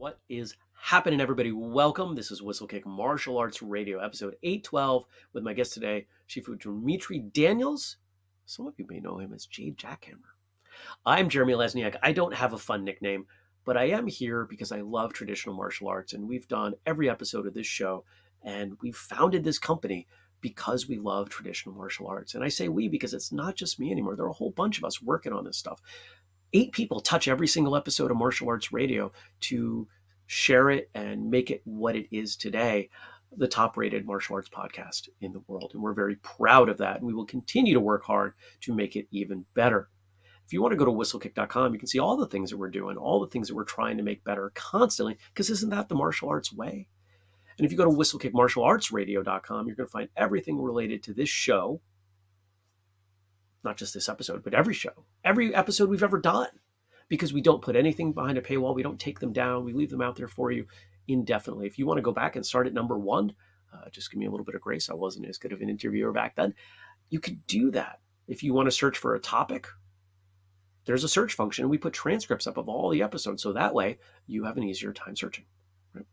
What is happening, everybody? Welcome. This is Whistlekick Martial Arts Radio, episode 812, with my guest today, Shifu Dimitri Daniels. Some of you may know him as Jade Jackhammer. I'm Jeremy Lesniak. I don't have a fun nickname, but I am here because I love traditional martial arts, and we've done every episode of this show, and we've founded this company because we love traditional martial arts. And I say we because it's not just me anymore. There are a whole bunch of us working on this stuff eight people touch every single episode of Martial Arts Radio to share it and make it what it is today the top rated martial arts podcast in the world. And we're very proud of that. And we will continue to work hard to make it even better. If you want to go to whistlekick.com, you can see all the things that we're doing, all the things that we're trying to make better constantly, because isn't that the martial arts way? And if you go to whistlekickmartialartsradio.com, you're going to find everything related to this show, not just this episode, but every show, every episode we've ever done, because we don't put anything behind a paywall. We don't take them down. We leave them out there for you indefinitely. If you want to go back and start at number one, uh, just give me a little bit of grace. I wasn't as good of an interviewer back then. You could do that. If you want to search for a topic, there's a search function. We put transcripts up of all the episodes. So that way you have an easier time searching. Right?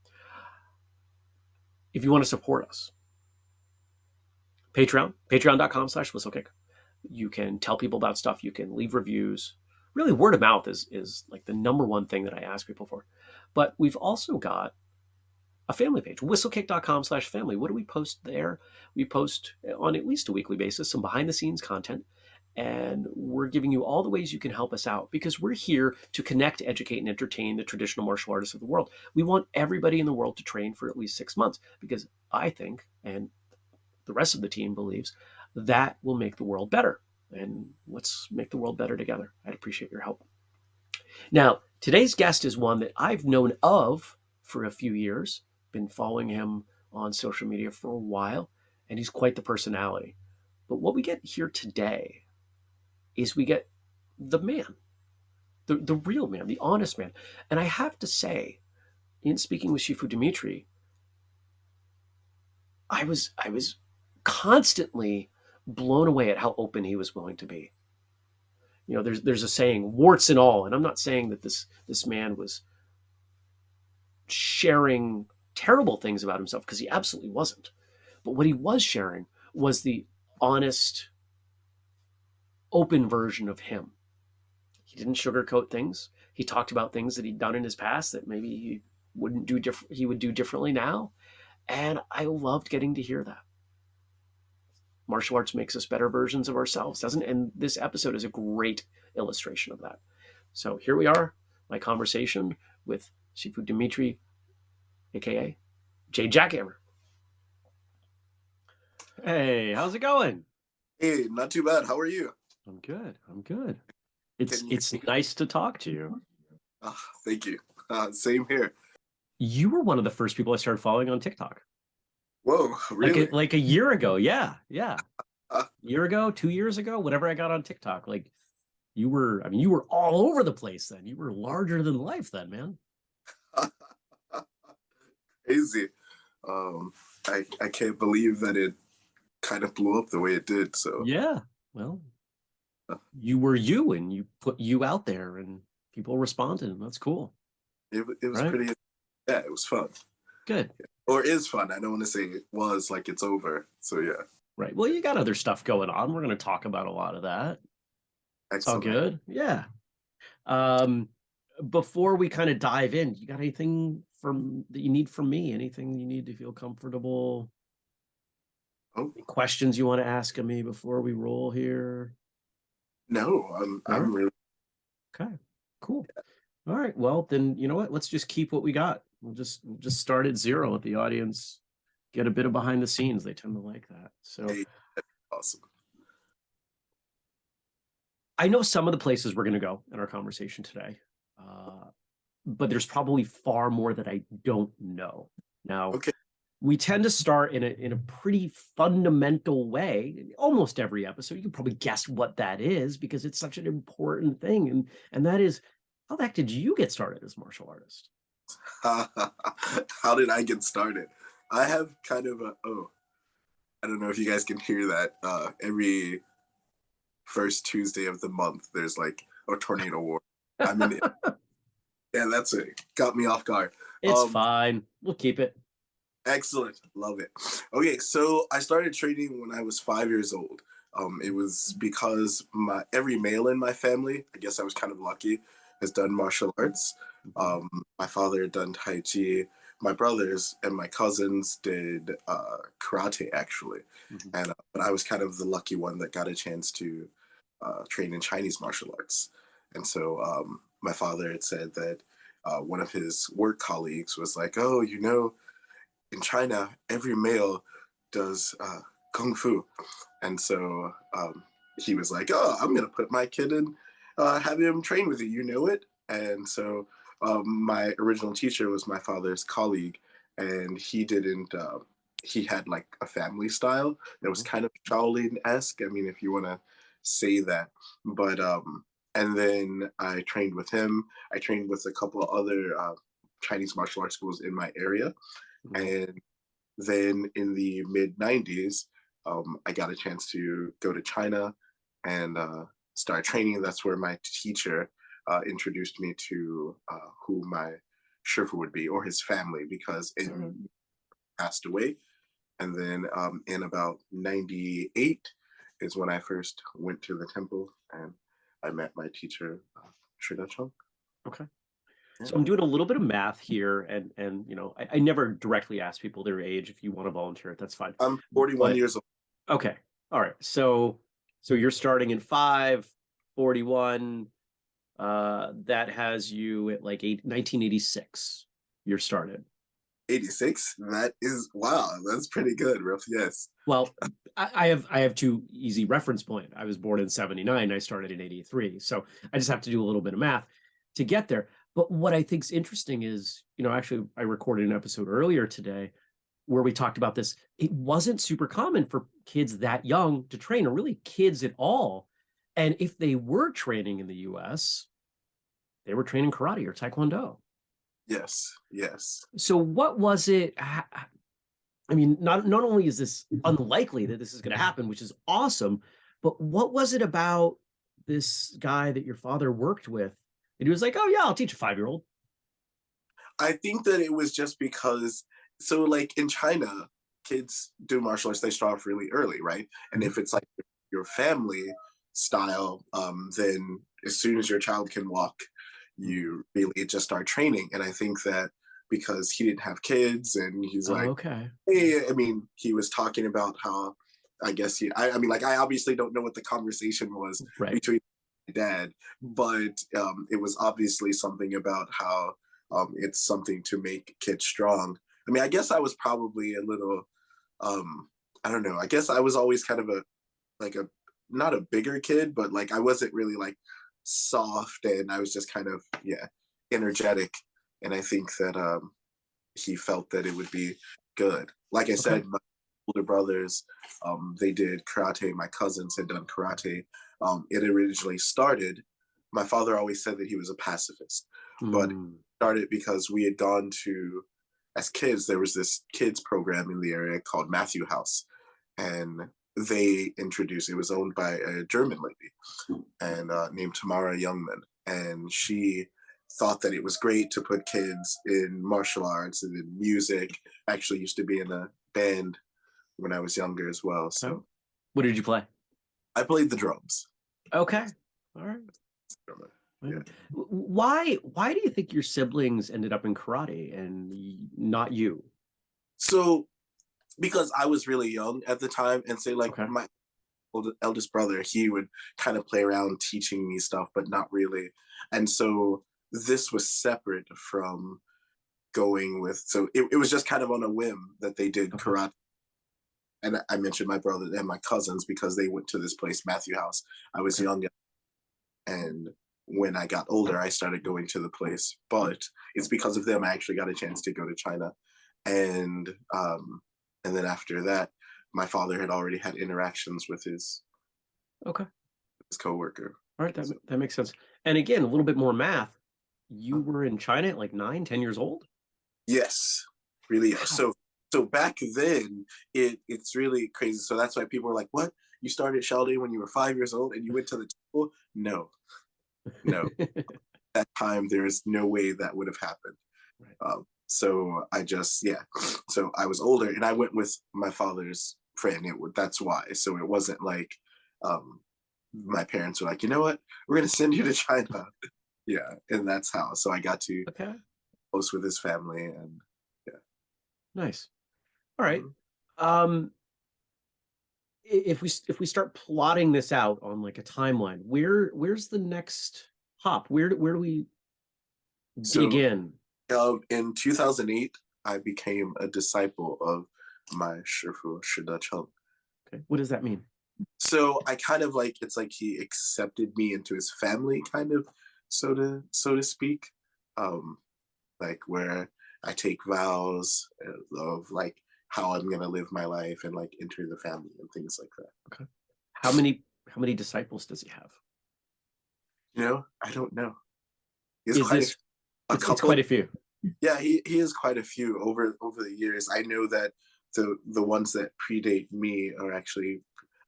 If you want to support us, Patreon, patreon.com slash whistlekick. You can tell people about stuff. You can leave reviews. Really, word of mouth is is like the number one thing that I ask people for. But we've also got a family page, whistlekick.com slash family. What do we post there? We post on at least a weekly basis some behind the scenes content. And we're giving you all the ways you can help us out because we're here to connect, educate, and entertain the traditional martial artists of the world. We want everybody in the world to train for at least six months because I think, and the rest of the team believes, that will make the world better. And let's make the world better together. I'd appreciate your help. Now, today's guest is one that I've known of for a few years, been following him on social media for a while, and he's quite the personality. But what we get here today is we get the man, the, the real man, the honest man. And I have to say, in speaking with Shifu Dimitri, I was I was constantly blown away at how open he was willing to be. You know, there's there's a saying, warts and all, and I'm not saying that this this man was sharing terrible things about himself because he absolutely wasn't. But what he was sharing was the honest, open version of him. He didn't sugarcoat things. He talked about things that he'd done in his past that maybe he wouldn't do different. He would do differently now, and I loved getting to hear that martial arts makes us better versions of ourselves, doesn't it? And this episode is a great illustration of that. So here we are, my conversation with Shifu Dimitri, aka Jade Jackhammer. Hey, how's it going? Hey, not too bad. How are you? I'm good. I'm good. It's it's nice to talk to you. Oh, thank you. Uh, same here. You were one of the first people I started following on TikTok. Whoa, really? Like a, like a year ago. Yeah, yeah. A year ago, two years ago, whatever I got on TikTok. Like you were, I mean, you were all over the place then. You were larger than life then, man. Crazy. Um, I I can't believe that it kind of blew up the way it did. So yeah, well, you were you, and you put you out there, and people responded, and that's cool. It, it was right? pretty. Yeah, it was fun. Good. Yeah or is fun. I don't want to say it was like it's over. So yeah. Right. Well, you got other stuff going on. We're going to talk about a lot of that. Excellent. All good. Yeah. Um, before we kind of dive in, you got anything from that you need from me? Anything you need to feel comfortable? Oh. Any questions you want to ask of me before we roll here? No, I'm I'm really okay. Cool. All right. Well, then you know what? Let's just keep what we got. We'll just we'll just start at zero. Let the audience get a bit of behind the scenes. They tend to like that. So awesome. I know some of the places we're going to go in our conversation today, uh, but there's probably far more that I don't know. Now, okay. we tend to start in a in a pretty fundamental way. Almost every episode, you can probably guess what that is because it's such an important thing, and and that is how the heck did you get started as martial artist? How did I get started? I have kind of a oh, I don't know if you guys can hear that. Uh, every first Tuesday of the month, there's like a tornado war. In it. Yeah, that's it. Got me off guard. It's Um, fine. We'll keep it. Excellent. Love it. Okay, so I started training when I was five years old. Um, it was because my every male in my family, I guess I was kind of lucky, has done martial arts. Um, my father had done Tai Chi. My brothers and my cousins did uh, karate, actually. Mhm. And uh, but I was kind of the lucky one that got a chance to uh, train in Chinese martial arts. And so um, my father had said that uh, one of his work colleagues was like, "Oh, you know, in China, every male does uh, kung fu," and so um, he was like, "Oh, I'm gonna put my kid in, uh, have him train with you. You know it." And so um, my original teacher was my father's colleague, and he didn't. Uh, he had like a family style that was kind of Shaolin esque. I mean, if you want to say that, but um, and then I trained with him. I trained with a couple of other uh, Chinese martial arts schools in my area, Mhm. and then in the mid '90s, um, I got a chance to go to China and uh, start training. That's where my teacher uh, introduced me to uh, who my shifu would be or his family because it Mhm. passed away. And then um, in about '98 is when I first went to the temple and I met my teacher, uh, Shi Decheng. Okay. So I'm doing a little bit of math here, and and you know, I, I never directly ask people their age. If you want to volunteer, that's fine. I'm 41 But- years old. Okay. All right. So so you're starting in five, 41. Uh, that has you at like eight, 1986. You're started. 86. That is wow. That's pretty good. Yes. Well, I, I have I have two easy reference point. I was born in 79. I started in 83. So I just have to do a little bit of math to get there. But what I think's interesting is, you know, actually I recorded an episode earlier today where we talked about this. It wasn't super common for kids that young to train, or really kids at all. And if they were training in the US, they were training karate or taekwondo. Yes. Yes. So what was it? I mean, not not only is this unlikely that this is going to happen, which is awesome, but what was it about this guy that your father worked with? And he was like, "Oh yeah, I'll teach a five year old." I think that it was just because so like in China, kids do martial arts, they start off really early, right? And mm-hmm. if it's like your family style, um, then as soon as your child can walk, you really just start training. And I think that because he didn't have kids and he's like, okay, hey, I mean, he was talking about how I guess he I, I mean like I obviously don't know what the conversation was right. between my dad, but um, it was obviously something about how um, it's something to make kids strong. I mean, I guess I was probably a little, um, I don't know. I guess I was always kind of a, like a, not a bigger kid, but like I wasn't really like soft, and I was just kind of yeah, energetic. And I think that um, he felt that it would be good. Like I said, my older brothers, um, they did karate. My cousins had done karate um, it originally started. My father always said that he was a pacifist. but- Mm, Started because we had gone to, as kids, there was this kids program in the area called Matthew House, and they introduced. It was owned by a German lady, and uh, named Tamara Youngman, and she thought that it was great to put kids in martial arts and in music. I actually used to be in a band when I was younger as well, so what did you play? I played the drums. Okay, all right. W- Why why do you think your siblings ended up in karate and not you? So, because I was really young at the time, and say like Okay. my old, eldest brother, he would kind of play around teaching me stuff, but not really. And so this was separate from going with. So it, it was just kind of on a whim that they did Okay. karate. And I- mentioned my brother and my cousins because they went to this place, Matthew House. I was Okay. young, and when I got older, I started going to the place. But it's because of them I actually got a chance to go to China, and um, and then after that, my father had already had interactions with his Okay. his coworker. All right, that, that makes sense. And again, a little bit more math. You were in China at like nine, 10 years old? Yes, really. Wow. So so back then, it it's really crazy. So that's why people were like, "What? You started Shaolin when you were five years old and you went to the temple?" No, no. At that time, there's no way that would have happened. Right. Um, so I just yeah. So I was older, and I went with my father's friend. It would that's why. So it wasn't like um, my parents were like, you know what, we're gonna send you to China. yeah, and that's how. So I got to Okay. host with his family, and yeah. Nice. All right. Mhm. Um, if we if we start plotting this out on like a timeline, where where's the next hop? Where where do we dig So- in? Um, in 2008, I became a disciple of my Shifu Shi Decheng. Okay. What does that mean? so I kind of like it's like he accepted me into his family, kind of, so to so to speak, um, like where I take vows of like how I'm gonna live my life and like enter the family and things like that. Okay. How many how many disciples does he have? You know, I don't know. He's Is this a, it's, couple. it's quite a few. yeah, he he has quite a few over over the years. I know that the the ones that predate me are actually.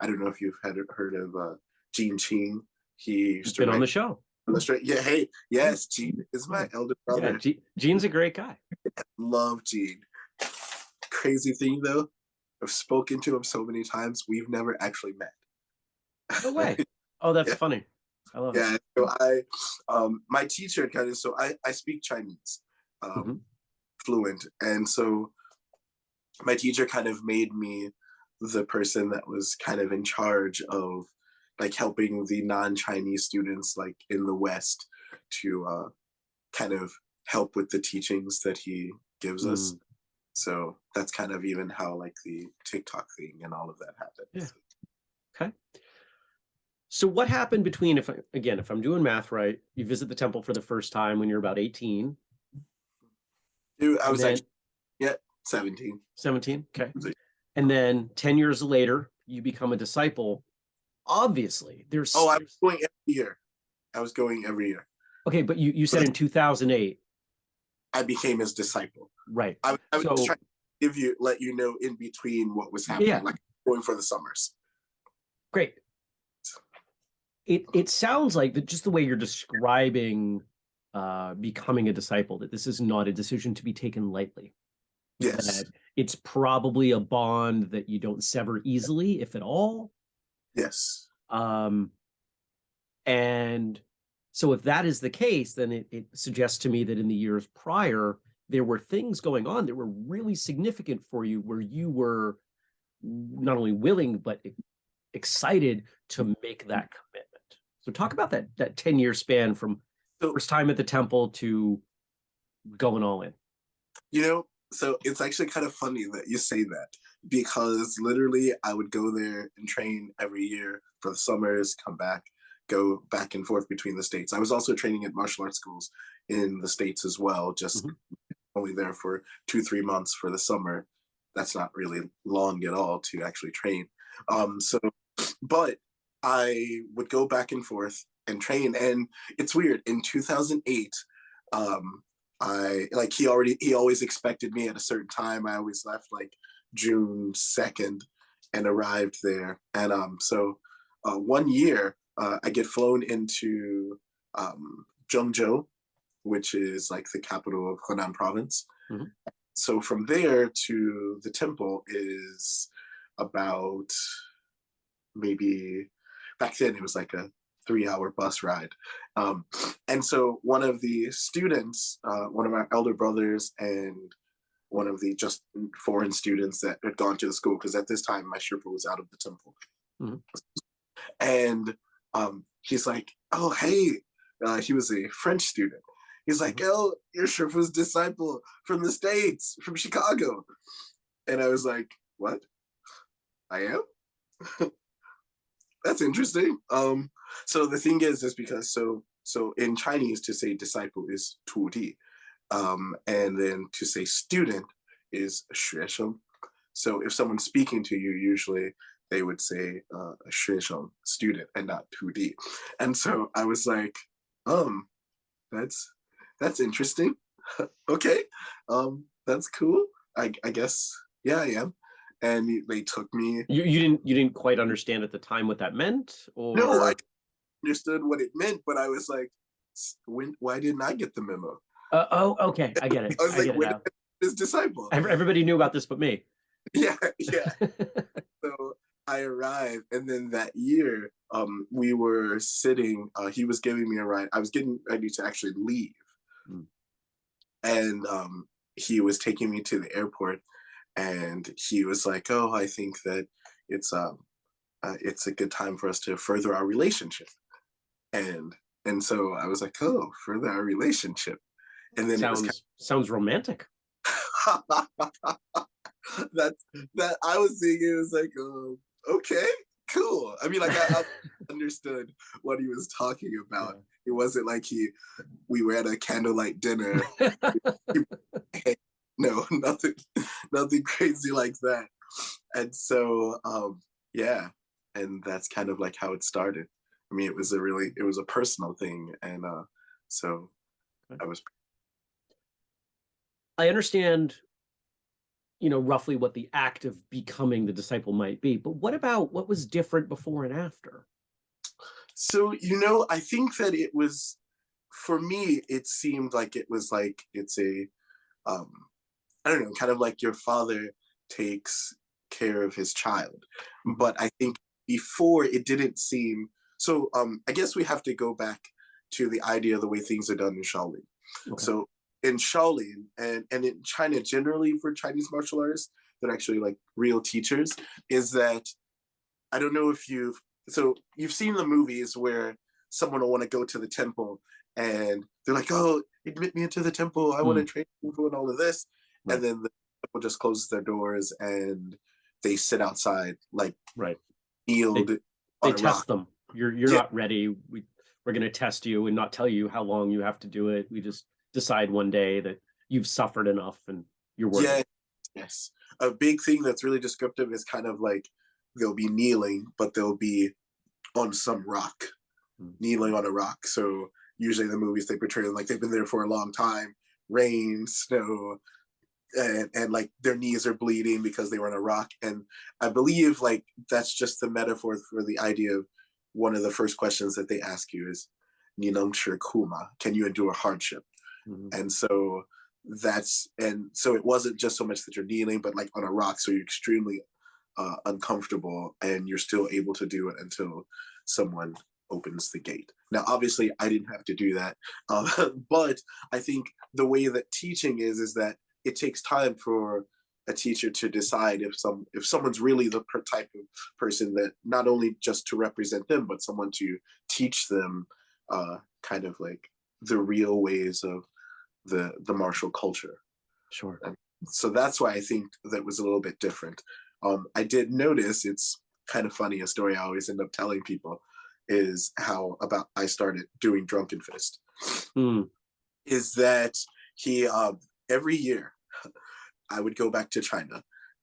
I don't know if you've had heard of uh, Gene Ching. He to been on the show. on the straight. Yeah, hey, yes, Gene is my elder brother. Yeah, Ge- Gene's a great guy. Love Gene. Crazy thing though, I've spoken to him so many times. We've never actually met. No way. Oh, that's Yeah. funny. I love it. yeah. So I, um, my teacher kind of. So I I speak Chinese, um, Mhm. fluent, and so my teacher kind of made me the person that was kind of in charge of like helping the non-Chinese students like in the West to uh, kind of help with the teachings that he gives us. Mm. So that's kind of even how like the TikTok thing and all of that happened. Yeah. Okay. So what happened between if I, again, if I'm doing math right, you visit the temple for the first time when you're about 18, Dude, I was then actually yeah, 17. 17, okay. And then 10 years later, you become a disciple. Obviously, there's Oh, I was going every year. I was going every year. okay, but you you said in 2008, I became his disciple. right? I, I was So- trying to give you, let you know in between what was happening, Yeah. like going for the summers. Great. It it sounds like that just the way you're describing uh becoming a disciple that this is not a decision to be taken lightly. Yes. That it's probably a bond that you don't sever easily, if at all. Yes. Um, and so if that is the case, then it, it suggests to me that in the years prior, there were things going on that were really significant for you where you were not only willing, but excited to make that commitment. So talk about that that 10 year span from first time at the temple to going all in. You know, so it's actually kind of funny that you say that because literally I would go there and train every year for the summers, come back, go back and forth between the states. I was also training at martial arts schools in the states as well, just Mhm. only there for two, three months for the summer. That's not really long at all to actually train. Um, so, but I would go back and forth and train. And it's weird. In 2008, um, I like he already he always expected me at a certain time. I always left like June 2nd and arrived there. And um, so uh, one year uh, I get flown into um, Zhengzhou, which is like the capital of Henan province. Mhm. So from there to the temple is about maybe back then it was like a three hour bus ride. Um, and so one of the students, uh, one of my elder brothers, and one of the just foreign students that had gone to the school, because at this time my Shifu was out of the temple. Mhm. And um, he's like, oh, hey, uh, he was a French student. He's like, oh, you're Shifu's disciple from the States, from Chicago. And I was like, what? I am? That's interesting. Um, so the thing is, is because so so in Chinese to say disciple is 徒弟, um, and then to say student is 学生. So if someone's speaking to you, usually they would say uh, 学生 student and not 徒弟. And so I was like, um, that's that's interesting. okay, um, that's cool. I I guess yeah, I am. And they took me You you didn't you didn't quite understand at the time what that meant, or no, I understood what it meant, but I was like, when why didn't I get the memo? Uh, oh, okay, I get it. I was I like, get it when his disciple. Everybody knew about this but me. Yeah, yeah. so I arrived, and then that year, um, we were sitting. Uh, he was giving me a ride. I was getting ready to actually leave, Mm. and um, he was taking me to the airport, and he was like, "Oh, I think that it's um, uh, it's a good time for us to further our relationship," and and so I was like, "Oh, further our relationship," and then it was sounds sounds romantic. that's that I was seeing it was like, um, okay, cool. I mean, like I, I understood what he was talking about. It wasn't like he we were at a candlelight dinner. no, nothing, nothing crazy like that. And so, um, yeah, and that's kind of like how it started. I mean, it was a really, it was a personal thing, and uh, so I was I understand, you know, roughly what the act of becoming the disciple might be, but what about what was different before and after? So, you know, I think that it was, for me, it seemed like it was like, it's a, um, I don't know, kind of like your father takes care of his child. But I think before it didn't seem, so um, I guess we have to go back to the idea of the way things are done in Shaolin. Okay. So in Shaolin and, and in China generally for Chinese martial arts, that are actually like real teachers, is that I don't know if you've so you've seen the movies where someone will want to go to the temple and they're like, "Oh, admit me into the temple. I want to train people and all of this," Right. and then the temple just closes their doors and they sit outside, like Right. kneeled They a test rock. them. You're you're Yeah. not ready. We we're gonna test you and not tell you how long you have to do it. We just decide one day that you've suffered enough and you're worth Yeah, it. yes. A big thing that's really descriptive is kind of like they'll be kneeling, but they'll be on some rock, Hmm. kneeling on a rock. So usually in the movies they portray them like they've been there for a long time, rain, snow, and, and like their knees are bleeding because they were on a rock. And I believe like that's just the metaphor for the idea of one of the first questions that they ask you is Ninam Kuma, can you endure hardship? Mhm. and so that's and so it wasn't just so much that you're kneeling but like on a rock so you're extremely uh, uncomfortable and you're still able to do it until someone opens the gate now obviously i didn't have to do that uh, but i think the way that teaching is is that it takes time for a teacher to decide if some if someone's really the type of person that not only just to represent them but someone to teach them uh, kind of like the real ways of the the martial culture. Sure. so that's why i think that was a little bit different. Um i did notice it's kind of funny a story i always end up telling people is how about i started doing drunken fist. Mm, is that he um every year i would go back to china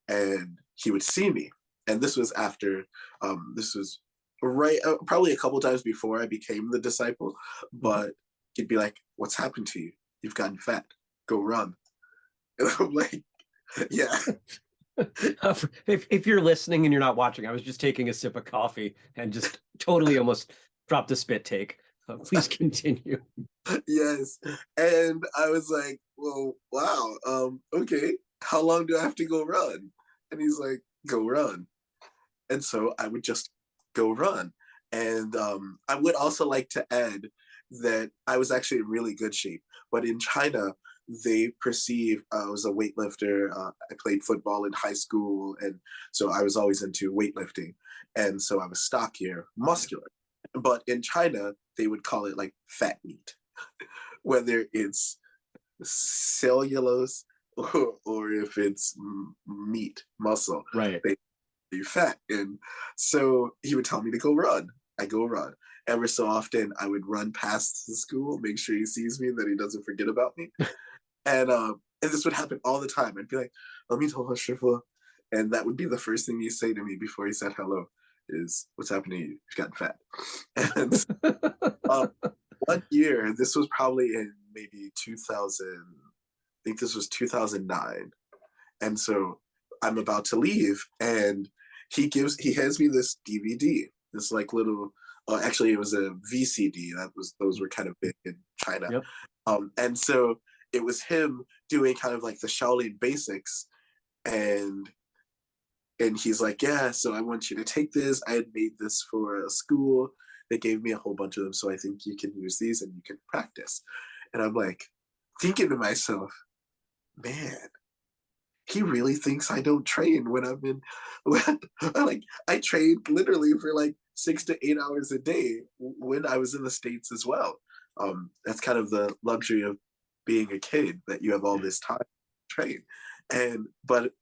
and he would see me. And this was after um this was right uh, probably a couple times before i became the disciple but he'd be like what's happened to you? You've gotten fat. Go run. And i'm like yeah. If if you're listening and you're not watching, I was just taking a sip of coffee and just totally almost dropped a spit take. Uh, please continue. yes. And i was like well wow um okay how long do i have to go run and he's like go run and so i would just go run and um i would also like to add that i was actually in really good shape but in china they perceive uh, I was a weightlifter. Uh, I played football in high school, and so I was always into weightlifting. And so I was stockier, muscular. But in China, they would call it like fat meat, whether it's cellulose or, or if it's meat, muscle, Right. you fat. And so he would tell me to go run. I go run. Ever so often, I would run past the school, make sure he sees me, that he doesn't forget about me. and um, and this would happen all the time. I'd be like, "Let me tell her Shifu," and that would be the first thing he'd say to me before he said hello. Is what's happening to you? You've gotten fat. And um, one year, this was probably in maybe 2000, I think this was 2009. And so I'm about to leave, and he gives, he hands me this DVD, this like little uh, actually it was a VCD. That was those were kind of big in China. Yep. Um, and so it was him doing kind of like the Shaolin basics, and and he's like, yeah, so I want you to take this. I had made this for a school. They gave me a whole bunch of them, so I think you can use these and you can practice. And I'm like, thinking to myself, man, he really thinks I don't train when I'm in. When, like I trained literally for like six to eight hours a day when I was in the states as well. Um, that's kind of the luxury of being a kid that you have all this time to train. And but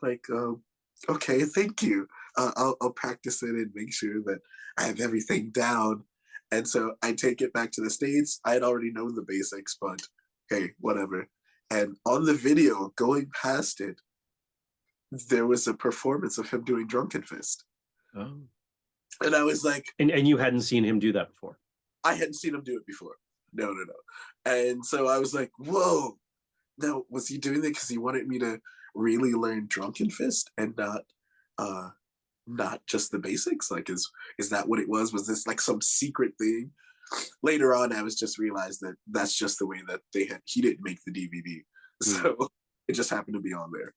like, um, okay, thank you. Uh, I'll, I'll practice it and make sure that I have everything down. And so I take it back to the states. I had already known the basics, but hey, whatever and on the video, going past it, there was a performance of him doing Drunken Fist. Oh. And I was like, and, and you hadn't seen him do that before? I hadn't seen him do it before. No, no, no. And so I was like, whoa. Now, was he doing that because he wanted me to really learn Drunken Fist and not uh not just the basics? Like is is that what it was? Was this like some secret thing later on, I was just realized that that's just the way that they had. He didn't make the DVD, mm. so it just happened to be on there,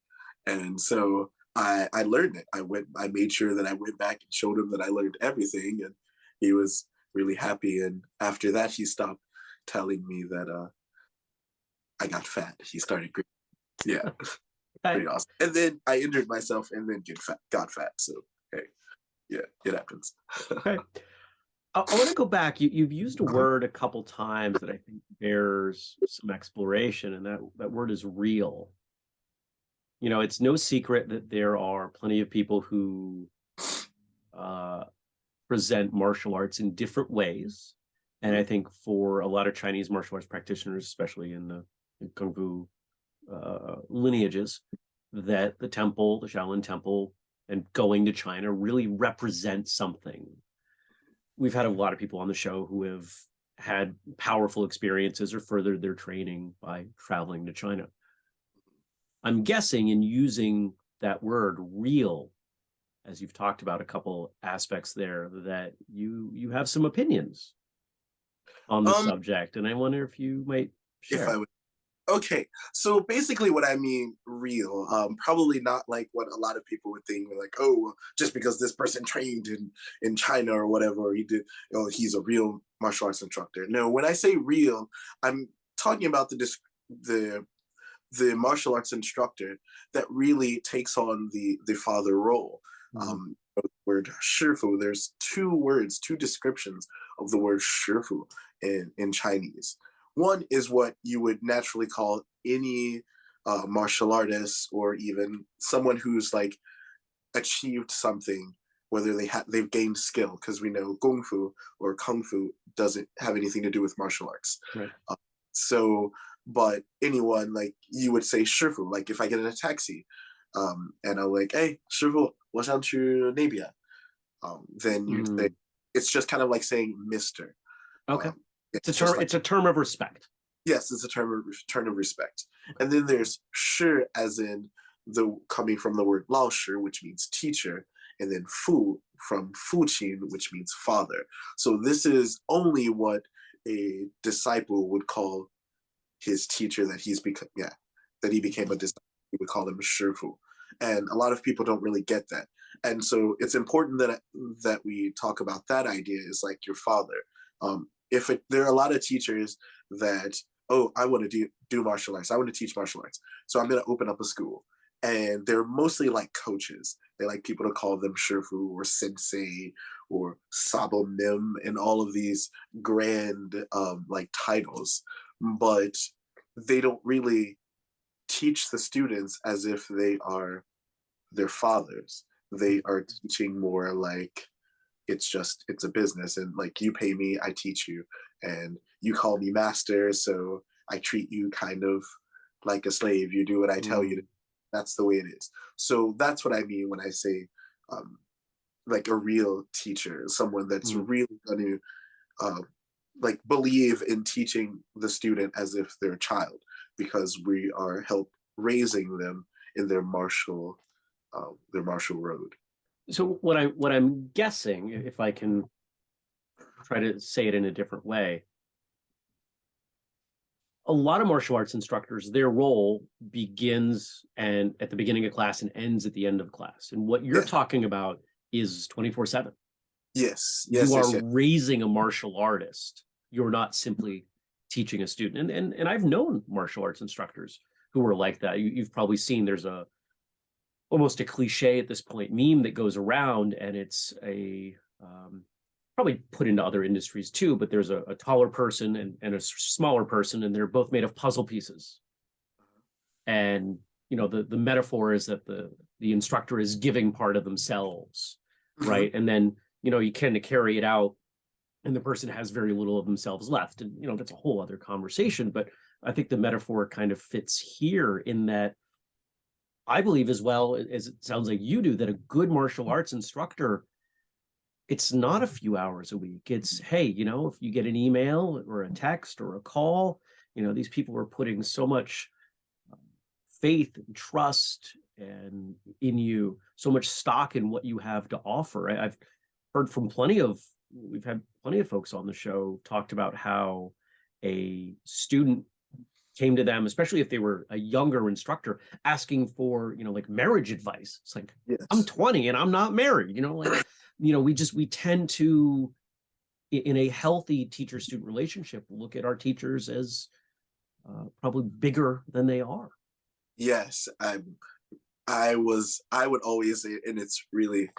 and so I I learned it. I went. I made sure that I went back and showed him that I learned everything, and he was really happy. And after that, he stopped telling me that uh I got fat. He started. Yeah. Pretty awesome. And then I injured myself and then get fat, got fat. So hey, yeah, it happens. okay. I, I want to go back. You, you've used a uh-huh. word a couple times that I think bears some exploration, and that, that word is real. You know, it's no secret that there are plenty of people who uh, present martial arts in different ways. And I think for a lot of Chinese martial arts practitioners, especially in the in Kung Fu uh, lineages, that the temple, the Shaolin temple, and going to China really represent something we've had a lot of people on the show who have had powerful experiences or furthered their training by traveling to China. I'm guessing in using that word real, as you've talked about a couple aspects there, that you you have some opinions on the um, subject. And I wonder if you might share. If I Okay, so basically, what I mean, real, um, probably not like what a lot of people would think, like, oh, just because this person trained in in China or whatever, he did, you know, he's a real martial arts instructor. No, when I say real, I'm talking about the the the martial arts instructor that really takes on the the father role. Mm-hmm. Um, word shifu. There's two words, two descriptions of the word shifu in in Chinese. One is what you would naturally call any uh, martial artist or even someone who's like achieved something, whether they have they've gained skill, because we know kung fu or kung fu doesn't have anything to do with martial arts. Right. Uh, so, but anyone like you would say shifu, like if I get in a taxi, um, and I'm like, hey, shifu, what's up to Nabia? Um, then you mm. say it's just kind of like saying Mister. Okay. Um, it's a term. Like, it's a term of respect. Yes, it's a term of term of respect. And then there's shi, as in the coming from the word lao shi, which means teacher, and then fu from fu qin, which means father. So this is only what a disciple would call his teacher that he's become. Yeah, that he became a disciple. We would call him shifu. And a lot of people don't really get that. And so it's important that that we talk about that idea is like your father. Um, if it, there are a lot of teachers that oh i want to do do martial arts. I want to teach martial arts. So i'm going to open up a school. And they're mostly like coaches. They like people to call them shifu or sensei or sabo nim and all of these grand um, like titles. But they don't really teach the students as if they are their fathers. They are teaching more like it's just it's a business and like you pay me i teach you and you call me master so i treat you kind of like a slave you do what i tell mm. you to. that's the way it is so that's what i mean when i say um, like a real teacher someone that's mm. really going to uh, like believe in teaching the student as if they're a child because we are help raising them in their martial uh, their martial road so what I what I'm guessing, if I can try to say it in a different way. A lot of martial arts instructors, their role begins and at the beginning of class and ends at the end of class. And what you're Yeah. talking about is 24 7. Yes, yes, you are yes. raising a martial artist. You're not simply teaching a student. And and, and I've known martial arts instructors who are like that. You, you've probably seen there's a almost a cliche at this point meme that goes around, and it's a um, probably put into other industries too. But there's a, a taller person and, and a smaller person, and they're both made of puzzle pieces. And you know the the metaphor is that the the instructor is giving part of themselves Mhm. right? And then you know you kind of carry it out, and the person has very little of themselves left, and you know that's a whole other conversation. But I think the metaphor kind of fits here in that I believe as well as it sounds like you do that a good martial arts instructor. It's not a few hours a week. It's hey, you know, if you get an email or a text or a call, you know, these people are putting so much um, faith and trust and in you so much stock in what you have to offer I, i've heard from plenty of we've had plenty of folks on the show talked about how a student came to them especially if they were a younger instructor asking for you know like marriage advice it's like Yes. i'm 20 and i'm not married you know like you know we just we tend to in a healthy teacher student relationship look at our teachers as uh, probably bigger than they are Yes, I I was I would always and it's really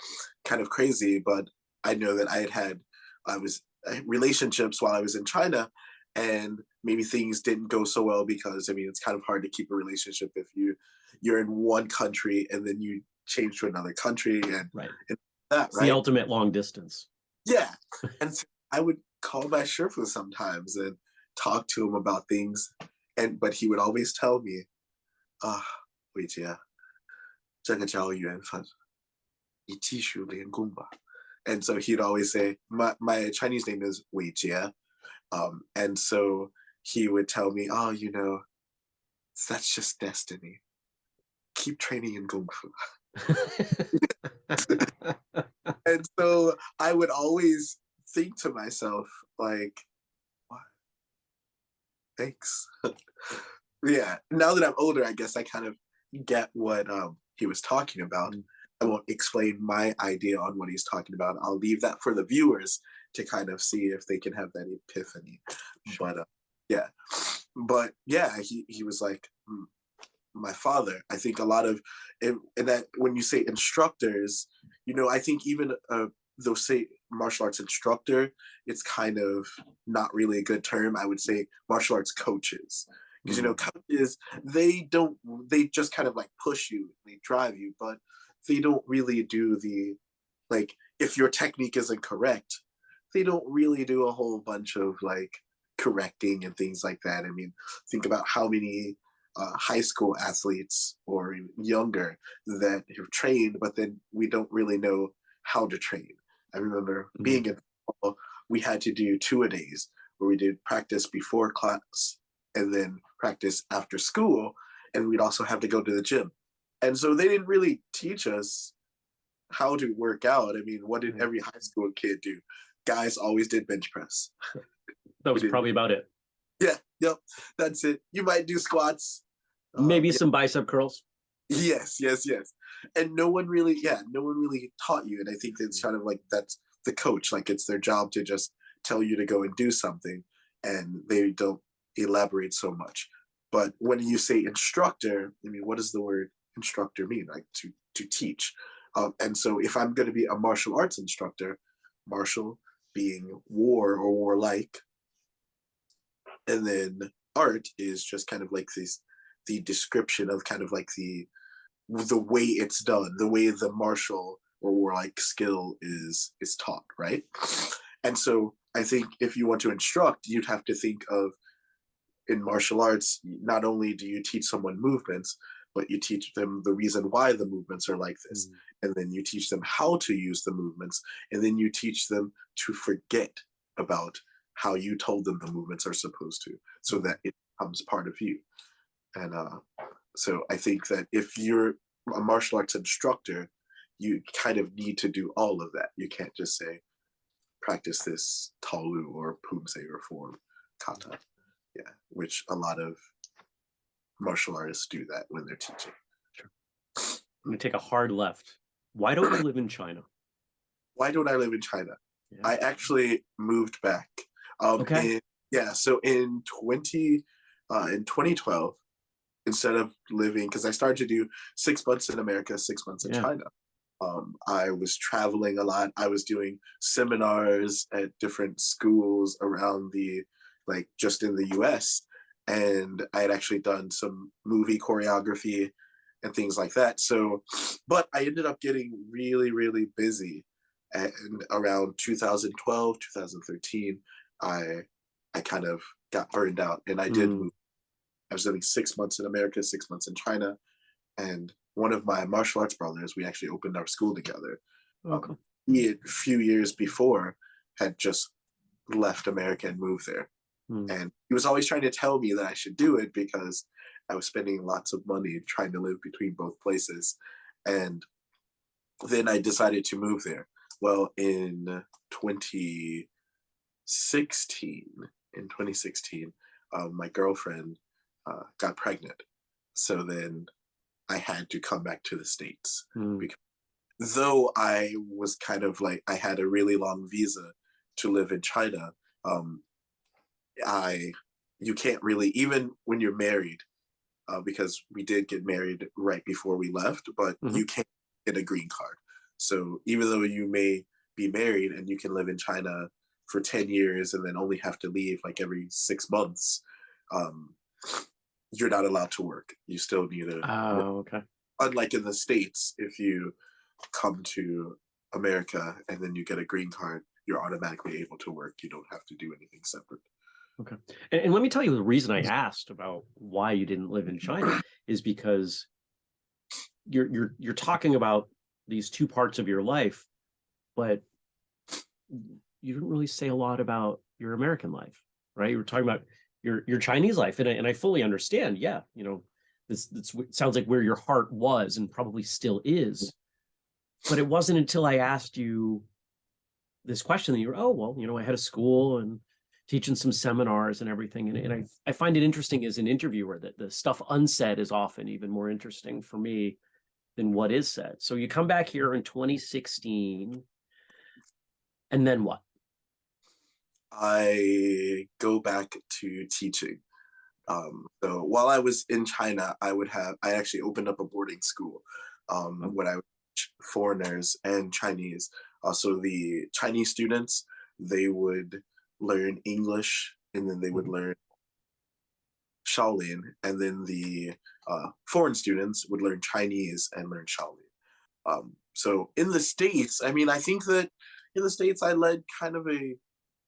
kind of crazy, but I know that I had had I was uh, relationships while I was in China, and maybe things didn't go so well because I mean it's kind of hard to keep a relationship if you you're in one country and then you change to another country and, right. and that it's right? the ultimate long distance. Yeah, and so I would call my Shifu sometimes and talk to him about things, and but he would always tell me, "Ah, oh, Weijia, 这个叫缘分，你继续练功吧." And so he'd always say, "My my Chinese name is Weijia." Um, and so he would tell me, oh, you know, that's just destiny. Keep training in Kung Fu. And so I would always think to myself, like, what? Thanks. yeah. Now that I'm older, I guess I kind of get what um, he was talking about. Mm. I won't explain my idea on what he's talking about. I'll leave that for the viewers to kind of see if they can have that epiphany. But uh, yeah, but yeah, he he was like "Mm, my father. I think a lot of and, and that when you say instructors, you know, I think even uh, they'll say martial arts instructor, it's kind of not really a good term. I would say martial arts coaches because you know coaches they don't they just kind of like push you they drive you but they don't really do the like if your technique isn't correct they don't really do a whole bunch of like correcting and things like that. I mean think about how many uh, high school athletes or younger that have trained but then we don't really know how to train. I remember Mhm. being in football, we had to do two a days where we did practice before class and then practice after school and we'd also have to go to the gym. And so they didn't really teach us how to work out. I mean what did every high school kid do guys always did bench press. That was probably about it. Yeah yep that's it. You might do squats um, maybe yeah, some bicep curls. Yes yes yes. And no one really yeah no one really taught you and i think it's kind of like that's the coach like it's their job to just tell you to go and do something and they don't elaborate so much. But when you say instructor i mean what does the word instructor mean? Like to to teach. Um, and so if i'm going to be a martial arts instructor martial being war or warlike. And then art is just kind of like this the description of kind of like the the way it's done the way the martial or warlike skill is is taught right? And so i think if you want to instruct you'd have to think of in martial arts not only do you teach someone movements but you teach them the reason why the movements are like this mm. And then you teach them how to use the movements and then you teach them to forget about how you told them the movements are supposed to so that it becomes part of you and uh, so i think that if you're a martial arts instructor you kind of need to do all of that you can't just say practice this taolu or pumse or form kata. Yeah, which a lot of martial artists do that when they're teaching. I'm gonna take a hard left. Why don't you live in China? Why don't I live in China? Yeah. I actually moved back. Um, Okay. in- yeah. So in twenty, uh, in 2012, instead of living, because I started to do six months in America, six months in Yeah. China. Um, I was traveling a lot. I was doing seminars at different schools around the, like just in the U.S. And I had actually done some movie choreography and things like that. So, but I ended up getting really, really busy and around 2012 2013 i i kind of got burned out and i did Mm. i was living six months in america six months in china and one of my martial arts brothers we actually opened our school together Okay. he had, a few years before had just left america and moved there Hmm. and he was always trying to tell me that i should do it because i was spending lots of money trying to live between both places and then i decided to move there well in 2016 in 2016 um, my girlfriend uh, got pregnant so then i had to come back to the states Hmm. though i was kind of like i had a really long visa to live in china um, i you can't really even when you're married uh, because we did get married right before we left but Mhm. you can't get a green card so even though you may be married and you can live in China for 10 years and then only have to leave like every six months, um, you're not allowed to work. You still need a. Oh, okay. unlike in the States, if you come to America and then you get a green card, you're automatically able to work. You don't have to do anything separate. And, and let me tell you the reason I asked about why you didn't live in China is because you're you're you're talking about these two parts of your life, but you didn't really say a lot about your American life, right? You were talking about your your Chinese life, and I, and I fully understand. Yeah, you know, this this sounds like where your heart was and probably still is. But it wasn't until I asked you this question that you were, oh well, you know, I had a school and teaching some seminars and everything. And, and I, I find it interesting as an interviewer that the stuff unsaid is often even more interesting for me than what is said. So you come back here in 2016, and then what? I go back to teaching. Um, so while I was in China, I would have I actually opened up a boarding school um, Oh. when I would foreigners and Chinese. Also, the Chinese students they would learn English and then they would Mhm. learn Shaolin, and then the uh, foreign students would learn Chinese and learn Shaolin. Um, so in the states, I mean, I think that in the states I led kind of a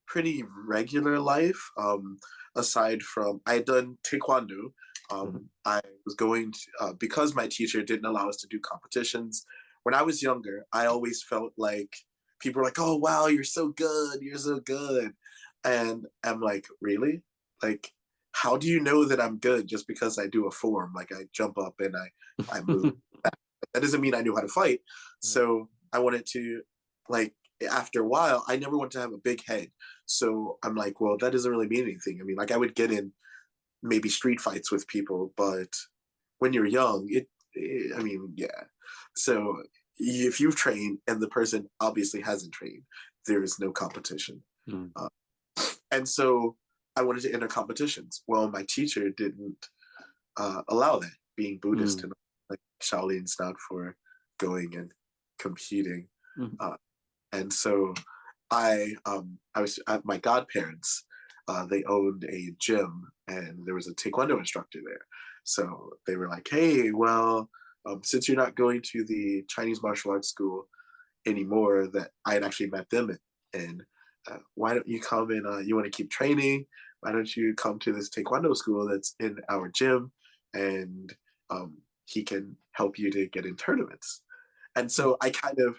pretty regular life. Um, aside from I had done taekwondo. Um, I was going to uh, because my teacher didn't allow us to do competitions. When I was younger, I always felt like people were like, "Oh wow, you're so good, you're so good," and I'm like, "Really? Like, how do you know that I'm good just because I do a form? Like I jump up and I I move. that doesn't mean I knew how to fight. So I wanted to, like, after a while, I never wanted to have a big head. So I'm like, well, that doesn't really mean anything. I mean, like, I would get in maybe street fights with people, but when you're young, it, it I mean, yeah. So if you've trained and the person obviously hasn't trained, there is no competition. Mm. Uh, and so I wanted to enter competitions. Well, my teacher didn't uh, allow that, being Buddhist Mm. and like Shaolin's not for going and competing. Mhm. Uh, and so I um I was at my godparents. Uh, they owned a gym and there was a taekwondo instructor there. So they were like, "Hey, well, um, since you're not going to the Chinese martial arts school anymore, that I had actually met them in, and why don't you come and uh, you want to keep training? Why don't you come to this taekwondo school that's in our gym, and um, he can help you to get in tournaments." And so I kind of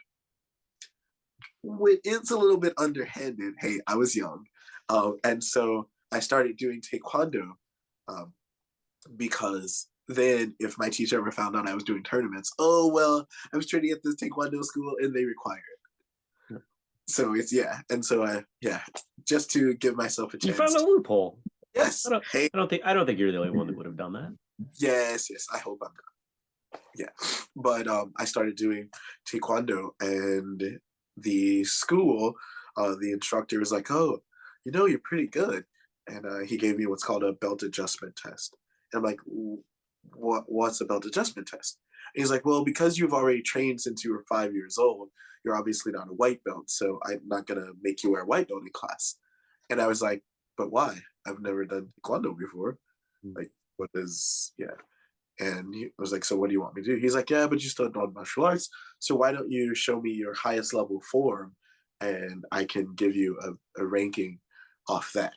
it's a little bit underhanded. Hey, I was young, um, and so I started doing taekwondo um, because then if my teacher ever found out I was doing tournaments, oh well, I was training at this taekwondo school and they require it. So it's yeah, and so I yeah, just to give myself a chance You found a loophole. yes, I don't- hey, I don't think I don't think you're the only one that would have done that. yes, yes. I hope I'm not. Yeah, but um, I started doing taekwondo, and the school, uh, the instructor was like, "Oh, you know, you're pretty good," and uh, he gave me what's called a belt adjustment test. And I'm like, "What? What's a belt adjustment test?" He's like, "Well, because you've already trained since you were five years old, you're obviously not a white belt, so I'm not gonna make you wear a white belt in class." And I was like, "But why? I've never done taekwondo before. Mm. Like, what is yeah?" And he was like, "So what do you want me to do?" He's like, "Yeah, but you still done martial arts, so why don't you show me your highest level form, and I can give you a, a ranking off that."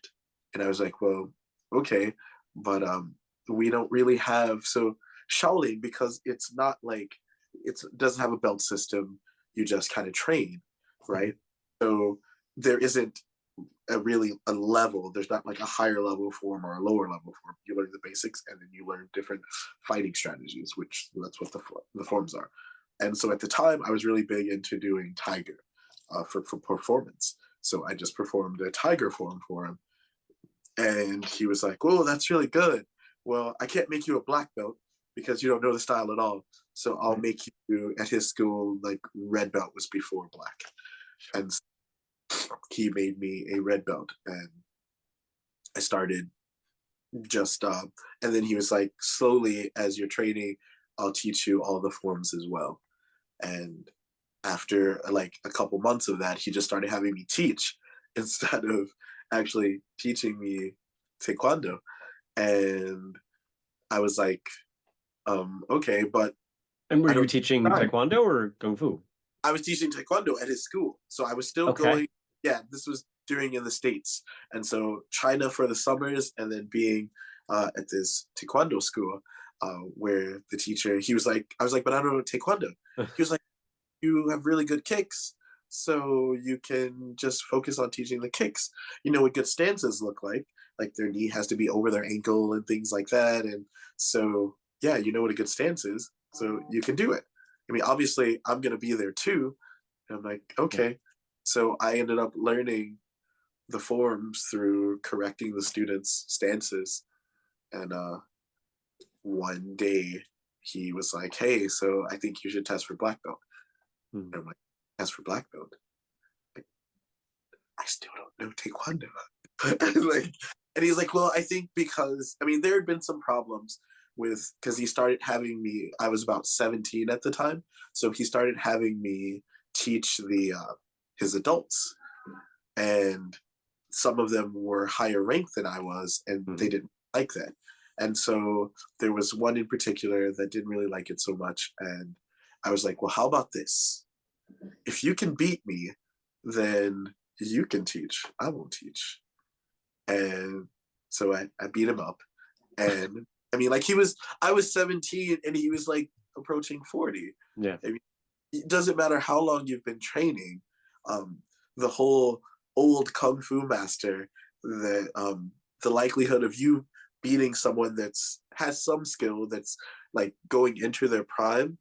And I was like, "Well, okay, but um, we don't really have so Shaolin because it's not like it's it doesn't have a belt system. You just kind of train, right? So there isn't a really a level. There's not like a higher level form or a lower level form. You learn the basics, and then you learn different fighting strategies, which that's what the the forms are. And so at the time, I was really big into doing Tiger uh, for for performance. So I just performed a Tiger form for him, and he was like, "Whoa, that's really good. Well, I can't make you a black belt because you don't know the style at all. So I'll make you at his school like red belt was before black, and he made me a red belt, and I started just uh, and then he was like, slowly as you're training, I'll teach you all the forms as well. And after like a couple months of that, he just started having me teach instead of actually teaching me taekwondo. And I was like, um, okay, but And were you teaching taekwondo or kung fu? I was teaching taekwondo at his school. So I was still Okay. going, yeah, this was during in the States. And so China for the summers and then being uh, at this taekwondo school uh, where the teacher, he was like, I was like, but I don't know taekwondo. he was like, you have really good kicks. So you can just focus on teaching the kicks. You know what good stances look like. Like their knee has to be over their ankle and things like that. And so, yeah, you know what a good stance is. So you can do it. I mean, obviously, I'm going to be there too. And I'm like, okay. So I ended up learning the forms through correcting the students' stances. And uh, one day he was like, hey, so I think you should test for black belt. Hmm. And I'm like, test for black belt? Like, I still don't know Taekwondo. like, and he's like, well, I think because, I mean, there had been some problems with because he started having me i was about 17 at the time so he started having me teach the uh, his adults. And some of them were higher ranked than i was and they Mhm. didn't like that. And so there was one in particular that didn't really like it so much and i was like well how about this? If you can beat me then you can teach. I won't teach. And so i, I beat him up and I mean, like he was, I was 17 and he was like approaching 40. Yeah. It doesn't matter how long you've been training. Um, the whole old kung fu master, the um, the likelihood of you beating someone that's has some skill that's like going into their prime,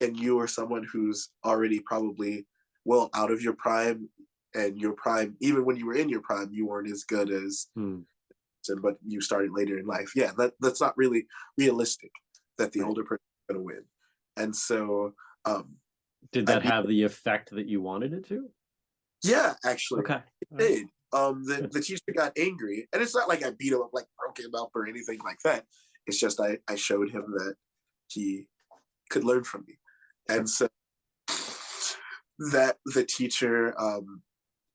and you are someone who's already probably well out of your prime, and your prime, even when you were in your prime, you weren't as good as Hmm. And but you started later in life. Yeah, that that's not really realistic that the Right. older person is going to win. And so, um, Did I that beat- have the effect that you wanted it to? yeah, actually, Okay. it did. Um, the, the teacher got angry, and it's not like I beat him up, like broke him up or anything like that. It's just I I showed him that he could learn from me, and so that the teacher um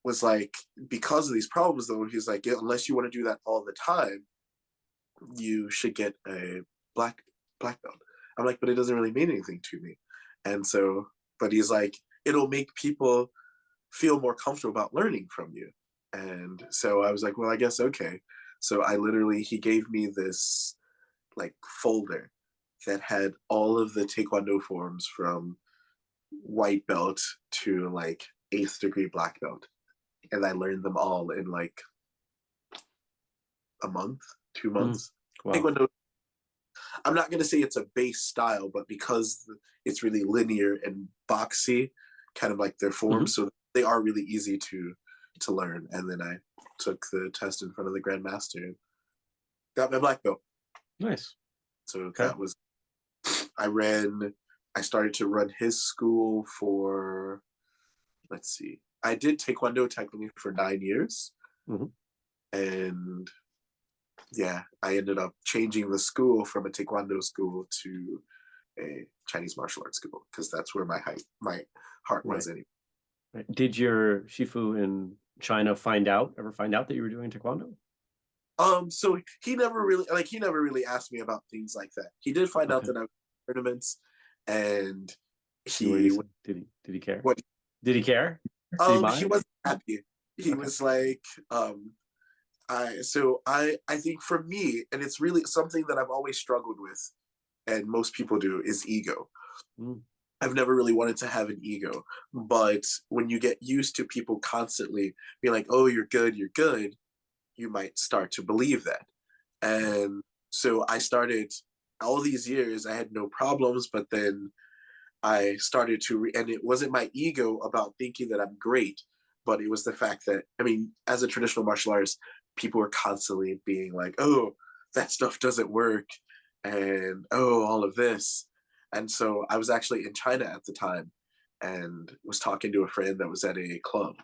was like because of these problems though he's like "Yeah, unless you want to do that all the time you should get a black black belt. I'm like but it doesn't really mean anything to me. And so but he's like it'll make people feel more comfortable about learning from you. And so i was like well i guess okay. So i literally he gave me this like folder that had all of the taekwondo forms from white belt to like eighth degree black belt and i learned them all in like a month two mm. months Wow. taekwondo i'm not going to say it's a base style but because it's really linear and boxy kind of like their form mm-hmm. so they are really easy to to learn. And then I took the test in front of the grandmaster and got my black belt. Nice. So okay. that was I ran I started to run his school for let's see. I did taekwondo technically for nine years. Mm-hmm. And yeah, I ended up changing the school from a taekwondo school to a Chinese martial arts school because that's where my height, my heart right. was anyway. Right. Did your shifu in China find out ever find out that you were doing taekwondo? Um, so he never really like he never really asked me about things like that. He did find okay. out that I was tournaments, and he did he did he care? What did he care? Um, he, wasn't happy. He was like, um, I so I I think for me, and it's really something that I've always struggled with, and most people do, is ego. Mm. I've never really wanted to have an ego, but when you get used to people constantly being like, "Oh, you're good, you're good," you might start to believe that. And so I started all these years. I had no problems, but then I started to, re- and it wasn't my ego about thinking that I'm great, but it was the fact that I mean, as a traditional martial artist, people were constantly being like, "Oh, that stuff doesn't work," and "Oh, all of this." And so I was actually in China at the time, and was talking to a friend that was at a club,